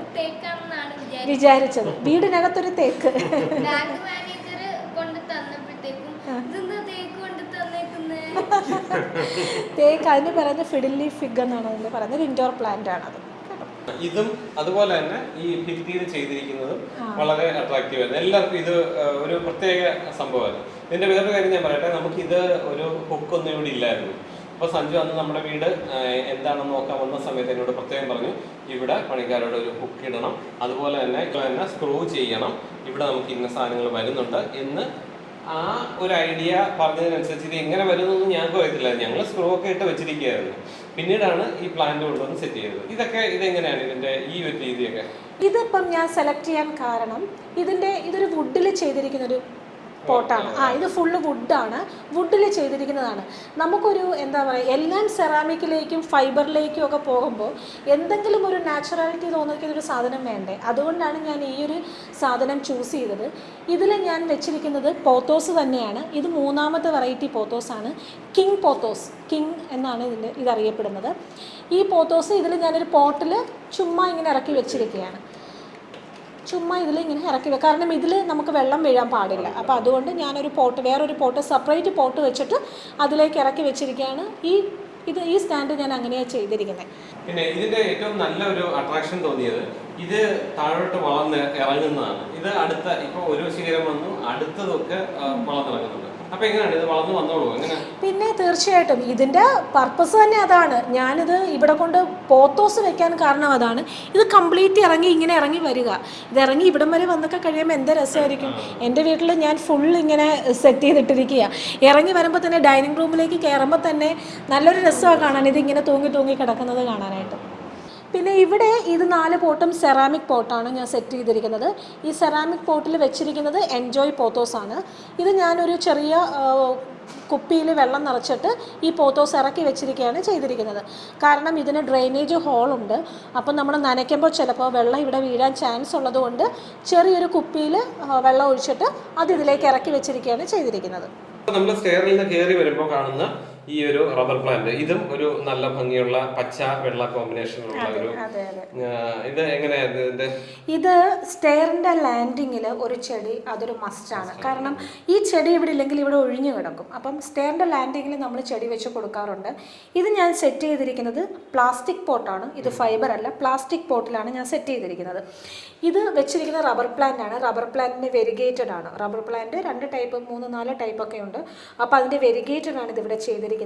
വിചാരിച്ചത്. വീടിനകത്തൊരു തേക്ക്. *laughs* തേക്ക് അതിന് പറയുന്നത് ഫിഡിലി ഫിഗ് എന്നാണ് അതിന് പറയുന്നത്. ഇൻഡോർ പ്ലാന്റ് ആണ് അത് ഇതും അതുപോലെ തന്നെ ഈ ഭിത്തിയിൽ ചെയ്തിരിക്കുന്നതും വളരെ അട്രാക്റ്റീവ് ആയിരുന്നു എല്ലാവർക്കും ഇത് ഒരു പ്രത്യേക സംഭവമായിരുന്നു ഇതിന്റെ വേറൊരു കാര്യം ഞാൻ പറയട്ടെ നമുക്ക് ഇത് ഒരു ഹുക്കൊന്നും ഇവിടെ ഇല്ലായിരുന്നു. അപ്പോൾ സഞ്ജു അന്ന് നമ്മുടെ വീട് എന്താണെന്ന് നോക്കാൻ വന്ന സമയത്ത് എന്നോട് പ്രത്യേകം പറഞ്ഞു ഇവിടെ പണിക്കാരോട് ഒരു ഹുക്ക് ഇടണം. അതുപോലെ തന്നെ തന്നെ സ്ക്രൂ ചെയ്യണം. ഇവിടെ നമുക്ക് ഇന്ന സാധനങ്ങൾ വരുന്നുണ്ട്. എന്ന് ആ ഒരു ഐഡിയ പറഞ്ഞതിനനുസരിച്ച് ഇത് എങ്ങനെ വരുന്നൊന്നും ഞങ്ങൾക്ക് അറിയത്തില്ല. ഞങ്ങൾ സ്ക്രൂ ഒക്കെ ഇട്ട് വെച്ചിരിക്കുകയായിരുന്നു. പിന്നീടാണ് ഈ പ്ലാന്റ് കൊണ്ടുവന്ന് സെറ്റ് ചെയ്തത്. ഇതൊക്കെ ഇതെങ്ങനെയാണ് ഇതിന്റെ ഈ ഒരു രീതിയൊക്കെ? ഇതിപ്പം ഞാൻ സെലക്ട് ചെയ്യാൻ കാരണം ഇതിന്റെ ഇതൊരു വുഡിൽ ചെയ്തിരിക്കുന്ന ഒരു പോട്ടാണ്. ആ ഇത് ഫുള്ള് വുഡാണ് വുഡിൽ ചെയ്തിരിക്കുന്നതാണ്. നമുക്കൊരു എന്താ പറയുക എല്ലാം സെറാമിക്കിലേക്കും ഫൈബറിലേക്കും ഒക്കെ പോകുമ്പോൾ എന്തെങ്കിലും ഒരു നാച്ചുറാലിറ്റി തോന്നിക്കുന്ന ഒരു സാധനം വേണ്ടേ? അതുകൊണ്ടാണ് ഞാൻ ഈ ഒരു സാധനം ചൂസ് ചെയ്തത്. ഇതിൽ ഞാൻ വെച്ചിരിക്കുന്നത് പോത്തോസ് തന്നെയാണ്. ഇത് മൂന്നാമത്തെ വെറൈറ്റി പോത്തോസാണ് കിങ് പോത്തോസ് കിങ് എന്നാണ് ഇതിന്റെ ഇതറിയപ്പെടുന്നത്. ഈ പോത്തോസ് ഇതിൽ ഞാനൊരു പോട്ടിൽ ചുമ്മാ ഇങ്ങനെ ഇറക്കി വെച്ചിരിക്കുകയാണ്. ചുമ്മാ ഇതിൽ ഇങ്ങനെ ഇറക്കി വെക്കുക കാരണം ഇതിൽ നമുക്ക് വെള്ളം വീഴാൻ പാടില്ല. അപ്പോൾ അതുകൊണ്ട് ഞാനൊരു പോട്ട് വേറൊരു പോട്ട് സെപ്പറേറ്റ് പോട്ട് വെച്ചിട്ട് അതിലേക്ക് ഇറക്കി വെച്ചിരിക്കുകയാണ്. ഈ ഇത് ഈ സ്റ്റാൻഡ് ഞാൻ അങ്ങനെയാണ് ചെയ്തിരിക്കുന്നത് പിന്നെ ഇതിന്റെ ഏറ്റവും നല്ല ഒരു അട്രാക്ഷൻ തോന്നിയത് ഇത് താഴോട്ട് വളർന്ന് ഇറങ്ങുന്നതാണ്. ഇത് അടുത്ത ഇപ്പോൾ ഒരു ശിഖരം വന്നു അടുത്തതൊക്കെ വളർന്നിറങ്ങുന്നുണ്ട് പിന്നെ തീർച്ചയായിട്ടും ഇതിന്റെ പർപ്പസ് തന്നെ അതാണ്. ഞാനിത് ഇവിടെ കൊണ്ട് പോത്തോസ് വെക്കാൻ കാരണം അതാണ്. ഇത് കംപ്ലീറ്റ് ഇറങ്ങി ഇങ്ങനെ ഇറങ്ങി വരിക. ഇത് ഇറങ്ങി ഇവിടം വരെ വന്നൊക്കെ കഴിയുമ്പോൾ എന്താ രസമായിരിക്കും? എന്റെ വീട്ടിൽ ഞാൻ ഫുൾ ഇങ്ങനെ സെറ്റ് ചെയ്തിട്ടിരിക്കുക ഇറങ്ങി വരുമ്പോൾ തന്നെ ഡൈനിങ് റൂമിലേക്ക് കയറുമ്പോൾ തന്നെ നല്ലൊരു രസമാണ് കാണാൻ. ഇത് ഇങ്ങനെ തൂങ്ങി തൂങ്ങി കിടക്കുന്നത് കാണാനായിട്ട്. പിന്നെ ഇവിടെ ഇത് നാല് പോട്ടും സെറാമിക് പോട്ടാണ് ഞാൻ സെറ്റ് ചെയ്തിരിക്കുന്നത്. ഈ സെറാമിക് പോട്ടിൽ വെച്ചിരിക്കുന്നത് എൻജോയ് പോത്തോസ് ആണ്. ഇത് ഞാനൊരു ചെറിയ കുപ്പിയിൽ വെള്ളം നിറച്ചിട്ട് ഈ പോത്തോസ് ഇറക്കി വെച്ചിരിക്കുകയാണ് ചെയ്തിരിക്കുന്നത്. കാരണം ഇതിന് ഡ്രെയിനേജ് ഹോളുണ്ട് അപ്പം നമ്മൾ നനയ്ക്കുമ്പോൾ ചിലപ്പോൾ വെള്ളം ഇവിടെ വീഴാൻ ചാൻസ് ഉള്ളതുകൊണ്ട് ചെറിയൊരു കുപ്പിയിൽ വെള്ളം ഒഴിച്ചിട്ട് അത് ഇതിലേക്ക് ഇറക്കി വെച്ചിരിക്കുകയാണ് ചെയ്തിരിക്കുന്നത്. നമ്മൾ സ്റ്റെയറിൽ നിന്ന് കയറി വരുമ്പോൾ കാണുന്ന ഈ ഒരു റബ്ബർ പ്ലാന്റ് ഇതും ഒരു നല്ല ഭംഗിയുള്ള പച്ച വെള്ള കോമ്പിനേഷനുള്ള ഒരു ഇത് എങ്ങനെയായിരുന്നു ഇത് ഇത് സ്റ്റെയറിന്റെ ലാൻഡിങ്ങിൽ ഒരു ചെടി അതൊരു മസ്റ്റ് ആണ്. കാരണം ഈ ചെടി ഇവിടെ ഇല്ലെങ്കിൽ ഇവിടെ ഒഴിഞ്ഞു കിടക്കും. അപ്പം സ്റ്റെയറിന്റെ ലാൻഡിങ്ങിൽ നമ്മൾ ചെടി വെച്ച് കൊടുക്കാറുണ്ട്. ഇത് ഞാൻ സെറ്റ് ചെയ്തിരിക്കുന്നത് പ്ലാസ്റ്റിക് പോട്ടാണ് ഇത് ഫൈബർ അല്ല പ്ലാസ്റ്റിക് പോട്ടിലാണ് ഞാൻ സെറ്റ് ചെയ്തിരിക്കുന്നത്. ഇത് വെച്ചിരിക്കുന്ന റബ്ബർ പ്ലാന്റ് ആണ്. റബ്ബർ പ്ലാന്റിന് വെരിഗേറ്റഡ് ആണ്. റബ്ബർ പ്ലാന്റ് രണ്ട് ടൈപ്പ് മൂന്ന് നാല് ടൈപ്പ് ഒക്കെ ഉണ്ട്. അപ്പോൾ അതിന്റെ വെരിഗേറ്റഡ് ആണ് ഇത് ഇവിടെ ചെയ്തിരിക്കുന്നത്.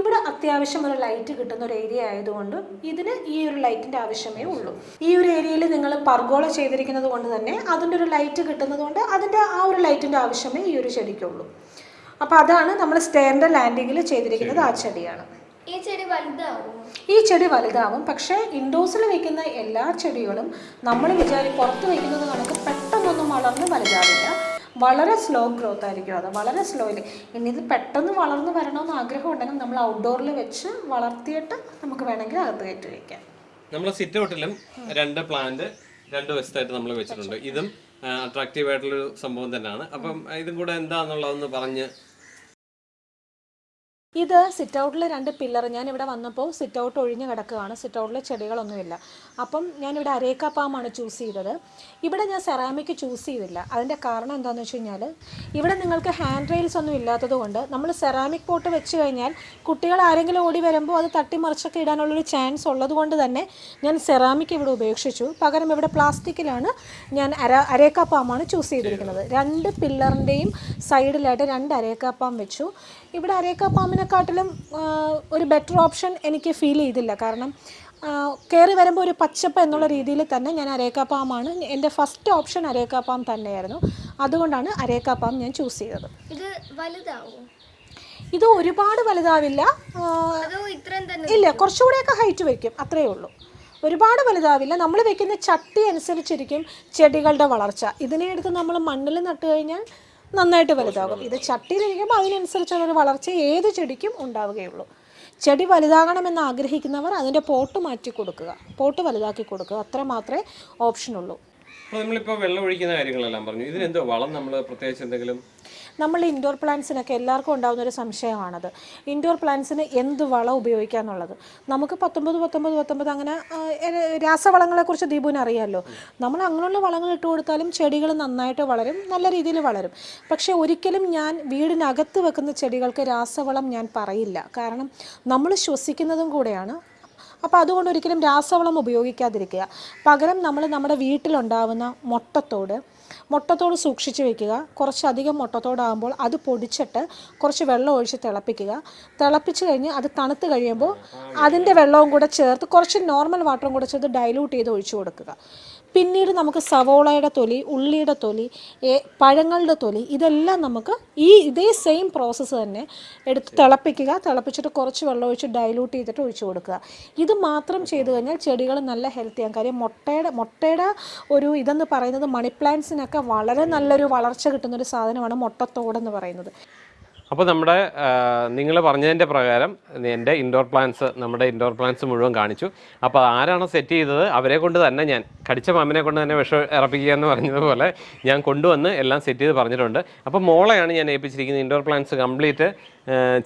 ഇവിടെ അത്യാവശ്യം ഒരു ലൈറ്റ് കിട്ടുന്ന ഒരു ഏരിയ ആയതുകൊണ്ട് ഇതിന് ഈ ഒരു ലൈറ്റിന്റെ ആവശ്യമേ ഉള്ളൂ. ഈ ഒരു ഏരിയയിൽ നിങ്ങൾ പർഗോള ചെയ്തിരിക്കുന്നത് കൊണ്ട് തന്നെ അതിന്റെ ഒരു ലൈറ്റ് കിട്ടുന്നത് കൊണ്ട് അതിന്റെ ആ ഒരു ലൈറ്റിന്റെ ആവശ്യമേ ഈ ഒരു ചെടിക്കുള്ളൂ. അപ്പോൾ അതാണ് നമ്മൾ സ്റ്റെയറിന്റെ ലാൻഡിങ്ങിൽ ചെയ്തിരിക്കുന്നത് ആ ചെടിയാണ്. ഈ ചെടി വലുതാവും ഈ ചെടി വലുതാവും. പക്ഷേ ഇൻഡോസിൽ വെക്കുന്ന എല്ലാ ചെടികളും നമ്മൾ വിചാരി പുറത്ത് വെക്കുന്നത് കണക്ക് പെട്ടെന്നൊന്നും വളർന്ന് വലുതാവില്ല. വളരെ സ്ലോ ഗ്രോത്ത് ആയിരിക്കും അത്. വളരെ സ്ലോയിൽ ഇനി ഇത് പെട്ടെന്ന് വളർന്നു വരണമെന്ന് ആഗ്രഹം ഉണ്ടെങ്കിൽ നമ്മൾ ഔട്ട്ഡോറിൽ വെച്ച് വളർത്തിയിട്ട് നമുക്ക് വേണമെങ്കിൽ അകത്ത് കയറ്റി വയ്ക്കാം നമ്മൾ സിറ്റ് ഔട്ടിലും രണ്ട് പ്ലാന്റ് രണ്ട് വശത്തായിട്ട് നമ്മൾ വെച്ചിട്ടുണ്ട്. ഇതും അട്രാക്റ്റീവ് ആയിട്ടുള്ളൊരു സംഭവം തന്നെയാണ്. അപ്പം ഇതും കൂടെ എന്താണെന്നുള്ളതെന്ന് പറഞ്ഞ് ഇത് സിറ്റ് ഔട്ടിൽ രണ്ട് പില്ലർ ഞാൻ ഇവിടെ വന്നപ്പോൾ സിറ്റ് ഔട്ട് ഒഴിഞ്ഞ് കിടക്കുകയാണ്. സിറ്റ് ഔട്ടിൽ ചെടികളൊന്നുമില്ല. അപ്പം ഞാനിവിടെ അരേക്ക പാമാണ് ചൂസ് ചെയ്തത്. ഇവിടെ ഞാൻ സെറാമിക് ചൂസ് ചെയ്തില്ല. അതിന്റെ കാരണം എന്താണെന്ന് വെച്ച് കഴിഞ്ഞാൽ ഇവിടെ നിങ്ങൾക്ക് ഹാൻഡ് റെയിൽസ് ഒന്നും ഇല്ലാത്തതുകൊണ്ട് നമ്മൾ സെറാമിക് പോട്ട് വെച്ച് കഴിഞ്ഞാൽ കുട്ടികൾ ആരെങ്കിലും ഓടി വരുമ്പോൾ അത് തട്ടിമറിച്ചൊക്കെ ഇടാനുള്ളൊരു ചാൻസ് ഉള്ളതുകൊണ്ട് തന്നെ ഞാൻ സെറാമിക് ഇവിടെ ഉപേക്ഷിച്ചു. പകരം ഇവിടെ പ്ലാസ്റ്റിക്കിലാണ് ഞാൻ അര അരേക്കാപ്പാമാണ് ചൂസ് ചെയ്തിരിക്കുന്നത്. രണ്ട് പില്ലറിന്റെയും സൈഡിലായിട്ട് രണ്ട് അരേക്കാപ്പാം വെച്ചു. ഇവിടെ അരേക്ക പാമ്പിനെക്കാട്ടിലും ഒരു ബെറ്റർ ഓപ്ഷൻ എനിക്ക് ഫീൽ ചെയ്തില്ല. കാരണം കയറി വരുമ്പോൾ ഒരു പച്ചപ്പ് എന്നുള്ള രീതിയിൽ തന്നെ ഞാൻ അരേക്കാപ്പാമാണ് എന്റെ ഫസ്റ്റ് ഓപ്ഷൻ അരേക്കാപ്പാം തന്നെയായിരുന്നു. അതുകൊണ്ടാണ് അരേക്കാപ്പാം ഞാൻ ചൂസ് ചെയ്തത്. ഇത് വലുതാവും? ഇത് ഒരുപാട് വലുതാവില്ല. ഇല്ല കുറച്ചുകൂടെയൊക്കെ ഹൈറ്റ് വയ്ക്കും. അത്രയേ ഉള്ളൂ. ഒരുപാട് വലുതാവില്ല. നമ്മൾ വെക്കുന്ന ചട്ടി അനുസരിച്ചിരിക്കും ചെടികളുടെ വളർച്ച. ഇതിനെ എടുത്ത് നമ്മൾ മണ്ണിൽ നട്ട് കഴിഞ്ഞാൽ നന്നായിട്ട് വലുതാകും. ഇത് ചട്ടിയിലിരിക്കുമ്പോൾ അതിനനുസരിച്ചുള്ളൊരു വളർച്ച ഏത് ചെടിക്കും ഉണ്ടാവുകയുള്ളൂ. ചെടി വലുതാകണമെന്ന് ആഗ്രഹിക്കുന്നവർ അതിന്റെ പോട്ട് മാറ്റി കൊടുക്കുക. പോട്ട് വലുതാക്കി കൊടുക്കുക. അത്ര മാത്രമേ ഓപ്ഷനുള്ളൂ അപ്പോൾ നമ്മളിപ്പോൾ വെള്ളം ഒഴിക്കുന്ന കാര്യങ്ങളെല്ലാം പറഞ്ഞു. ഇതിനെന്തോ വളം നമ്മൾ പ്രത്യേകിച്ച് എന്തെങ്കിലും? നമ്മൾ ഇൻഡോർ പ്ലാന്റ്സിനൊക്കെ എല്ലാവർക്കും ഉണ്ടാകുന്ന ഒരു സംശയമാണത്. ഇൻഡോർ പ്ലാന്റ്സിന് എന്ത് വളം ഉപയോഗിക്കുക എന്നുള്ളത്? നമുക്ക് പത്തൊമ്പത് പത്തൊമ്പത് പത്തൊമ്പത് അങ്ങനെ രാസവളങ്ങളെക്കുറിച്ച് ദീപുവിന് അറിയാമല്ലോ നമ്മൾ അങ്ങനെയുള്ള വളങ്ങൾ ഇട്ട് കൊടുത്താലും ചെടികൾ നന്നായിട്ട് വളരും നല്ല രീതിയിൽ വളരും. പക്ഷേ ഒരിക്കലും ഞാൻ വീടിനകത്ത് വെക്കുന്ന ചെടികൾക്ക് രാസവളം ഞാൻ പറയില്ല. കാരണം നമ്മൾ ശ്വസിക്കുന്നതും കൂടെയാണ് അപ്പോൾ അതുകൊണ്ട് ഒരിക്കലും രാസവളം ഉപയോഗിക്കാതിരിക്കുക. പകരം നമ്മൾ നമ്മുടെ വീട്ടിലുണ്ടാവുന്ന മുട്ടത്തോട് മുട്ടത്തോട് സൂക്ഷിച്ച് വെക്കുക. കുറച്ചധികം മുട്ടത്തോടാകുമ്പോൾ അത് പൊടിച്ചിട്ട് കുറച്ച് വെള്ളം ഒഴിച്ച് തിളപ്പിക്കുക. തിളപ്പിച്ച് കഴിഞ്ഞ് അത് തണുത്ത് കഴിയുമ്പോൾ അതിന്റെ വെള്ളവും കൂടെ ചേർത്ത് കുറച്ച് നോർമൽ വാട്ടറും കൂടെ ചേർത്ത് ഡൈലൂട്ട് ചെയ്ത് ഒഴിച്ചു കൊടുക്കുക. പിന്നീട് നമുക്ക് സവോളയുടെ തൊലി ഉള്ളിയുടെ തൊലി പഴങ്ങളുടെ തൊലി ഇതെല്ലാം നമുക്ക് ഈ ഇതേ സെയിം പ്രോസസ്സ് തന്നെ എടുത്ത് തിളപ്പിക്കുക. തിളപ്പിച്ചിട്ട് കുറച്ച് വെള്ളം ഒഴിച്ച് ഡൈലൂട്ട് ചെയ്തിട്ട് ഒഴിച്ചു കൊടുക്കുക. ഇത് മാത്രം ചെയ്തു കഴിഞ്ഞാൽ ചെടികൾ നല്ല ഹെൽത്തിയാണ് കാര്യം മുട്ടയുടെ മുട്ടയുടെ ഒരു ഇതെന്ന് പറയുന്നത് മണി പ്ലാന്റ്സിനൊക്കെ വളരെ നല്ലൊരു വളർച്ച കിട്ടുന്നൊരു സാധനമാണ് മുട്ടത്തോടെന്ന് പറയുന്നത്. അപ്പോൾ നമ്മുടെ നിങ്ങൾ പറഞ്ഞതിന്റെ പ്രകാരം എന്റെ ഇൻഡോർ പ്ലാന്റ്സ് നമ്മുടെ ഇൻഡോർ പ്ലാന്റ്സ് മുഴുവൻ കാണിച്ചു. അപ്പോൾ ആരാണോ സെറ്റ് ചെയ്തത് അവരെ കൊണ്ട് തന്നെ ഞാൻ കടിച്ച മാമിനെ കൊണ്ട് തന്നെ വിഷം ഇറപ്പിക്കുക എന്ന് പറഞ്ഞതുപോലെ ഞാൻ കൊണ്ടുവന്ന് എല്ലാം സെറ്റ് ചെയ്ത് പറഞ്ഞിട്ടുണ്ട്. അപ്പോൾ മോളെയാണ് ഞാൻ ഏൽപ്പിച്ചിരിക്കുന്നത് ഇൻഡോർ പ്ലാന്റ്സ് കംപ്ലീറ്റ്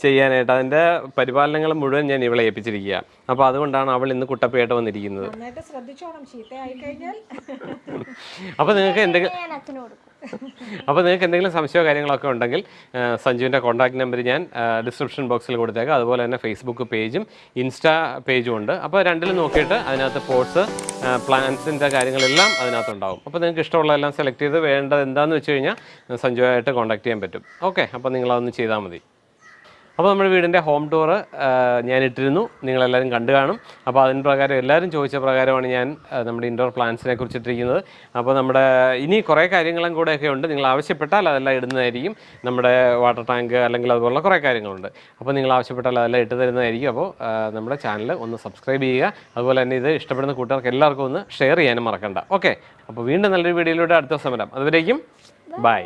ചെയ്യാനായിട്ട്. അതിന്റെ പരിപാലനങ്ങൾ മുഴുവൻ ഞാൻ ഇവളെ ഏൽപ്പിച്ചിരിക്കുക. അപ്പോൾ അതുകൊണ്ടാണ് അവൾ ഇന്ന് കുട്ടപ്പയായിട്ട് വന്നിരിക്കുന്നത്. നന്നായിട്ട് ശ്രദ്ധിച്ചോണം. ചീത്തയായി കഴിഞ്ഞാൽ അപ്പോൾ നിങ്ങൾക്ക് എന്തെങ്കിലും അപ്പോൾ നിങ്ങൾക്ക് എന്തെങ്കിലും സംശയമോ കാര്യങ്ങളൊക്കെ ഉണ്ടെങ്കിൽ സഞ്ജുവിന്റെ കോൺടാക്ട് നമ്പർ ഞാൻ ഡിസ്ക്രിപ്ഷൻ ബോക്സിൽ കൊടുത്തേക്കാം. അതുപോലെ തന്നെ ഫേസ്ബുക്ക് പേജും ഇൻസ്റ്റാ പേജും ഉണ്ട്. അപ്പോൾ രണ്ടിലും നോക്കിയിട്ട് അതിനകത്ത് പോട്ട്സ് പ്ലാൻസിന്റെ കാര്യങ്ങളെല്ലാം അതിനകത്തുണ്ടാവും. അപ്പോൾ നിങ്ങൾക്ക് ഇഷ്ടമുള്ളതെല്ലാം സെലക്ട് ചെയ്ത് വേണ്ടത് എന്താണെന്ന് വെച്ച് കഴിഞ്ഞാൽ സഞ്ജുവായിട്ട് കോൺടാക്ട് ചെയ്യാൻ പറ്റും. ഓക്കെ അപ്പോൾ നിങ്ങളതൊന്ന് ചെയ്താൽ മതി. അപ്പോൾ നമ്മുടെ വീടിന്റെ ഹോം ഡോർ ഞാൻ ഇട്ടിരുന്നു. നിങ്ങളെല്ലാവരും കണ്ടു കാണും. അപ്പോൾ അതിന് പ്രകാരം എല്ലാവരും ചോദിച്ച പ്രകാരമാണ് ഞാൻ നമ്മുടെ ഇൻഡോർ പ്ലാന്റ്സിനെ കുറിച്ചിട്ടിരിക്കുന്നത് അപ്പോൾ നമ്മുടെ ഇനി കുറേ കാര്യങ്ങളും കൂടെയൊക്കെ ഉണ്ട്. നിങ്ങൾ ആവശ്യപ്പെട്ടാൽ അതെല്ലാം ഇടുന്നതായിരിക്കും. നമ്മുടെ വാട്ടർ ടാങ്ക് അല്ലെങ്കിൽ അതുപോലുള്ള കുറേ കാര്യങ്ങളുണ്ട്. അപ്പോൾ നിങ്ങൾ ആവശ്യപ്പെട്ടാൽ അതെല്ലാം ഇട്ട് തരുന്നതായിരിക്കും. അപ്പോൾ നമ്മുടെ ചാനൽ ഒന്ന് സബ്സ്ക്രൈബ് ചെയ്യുക. അതുപോലെ തന്നെ ഇത് ഇഷ്ടപ്പെടുന്ന കൂട്ടുകാർക്ക് എല്ലാവർക്കും ഒന്ന് ഷെയർ ചെയ്യാനും മറക്കണ്ട. ഓക്കെ അപ്പോൾ വീണ്ടും നല്ലൊരു വീഡിയോയിലൂടെ അടുത്ത സമരം. വരാം അതുവരേക്കും ബൈ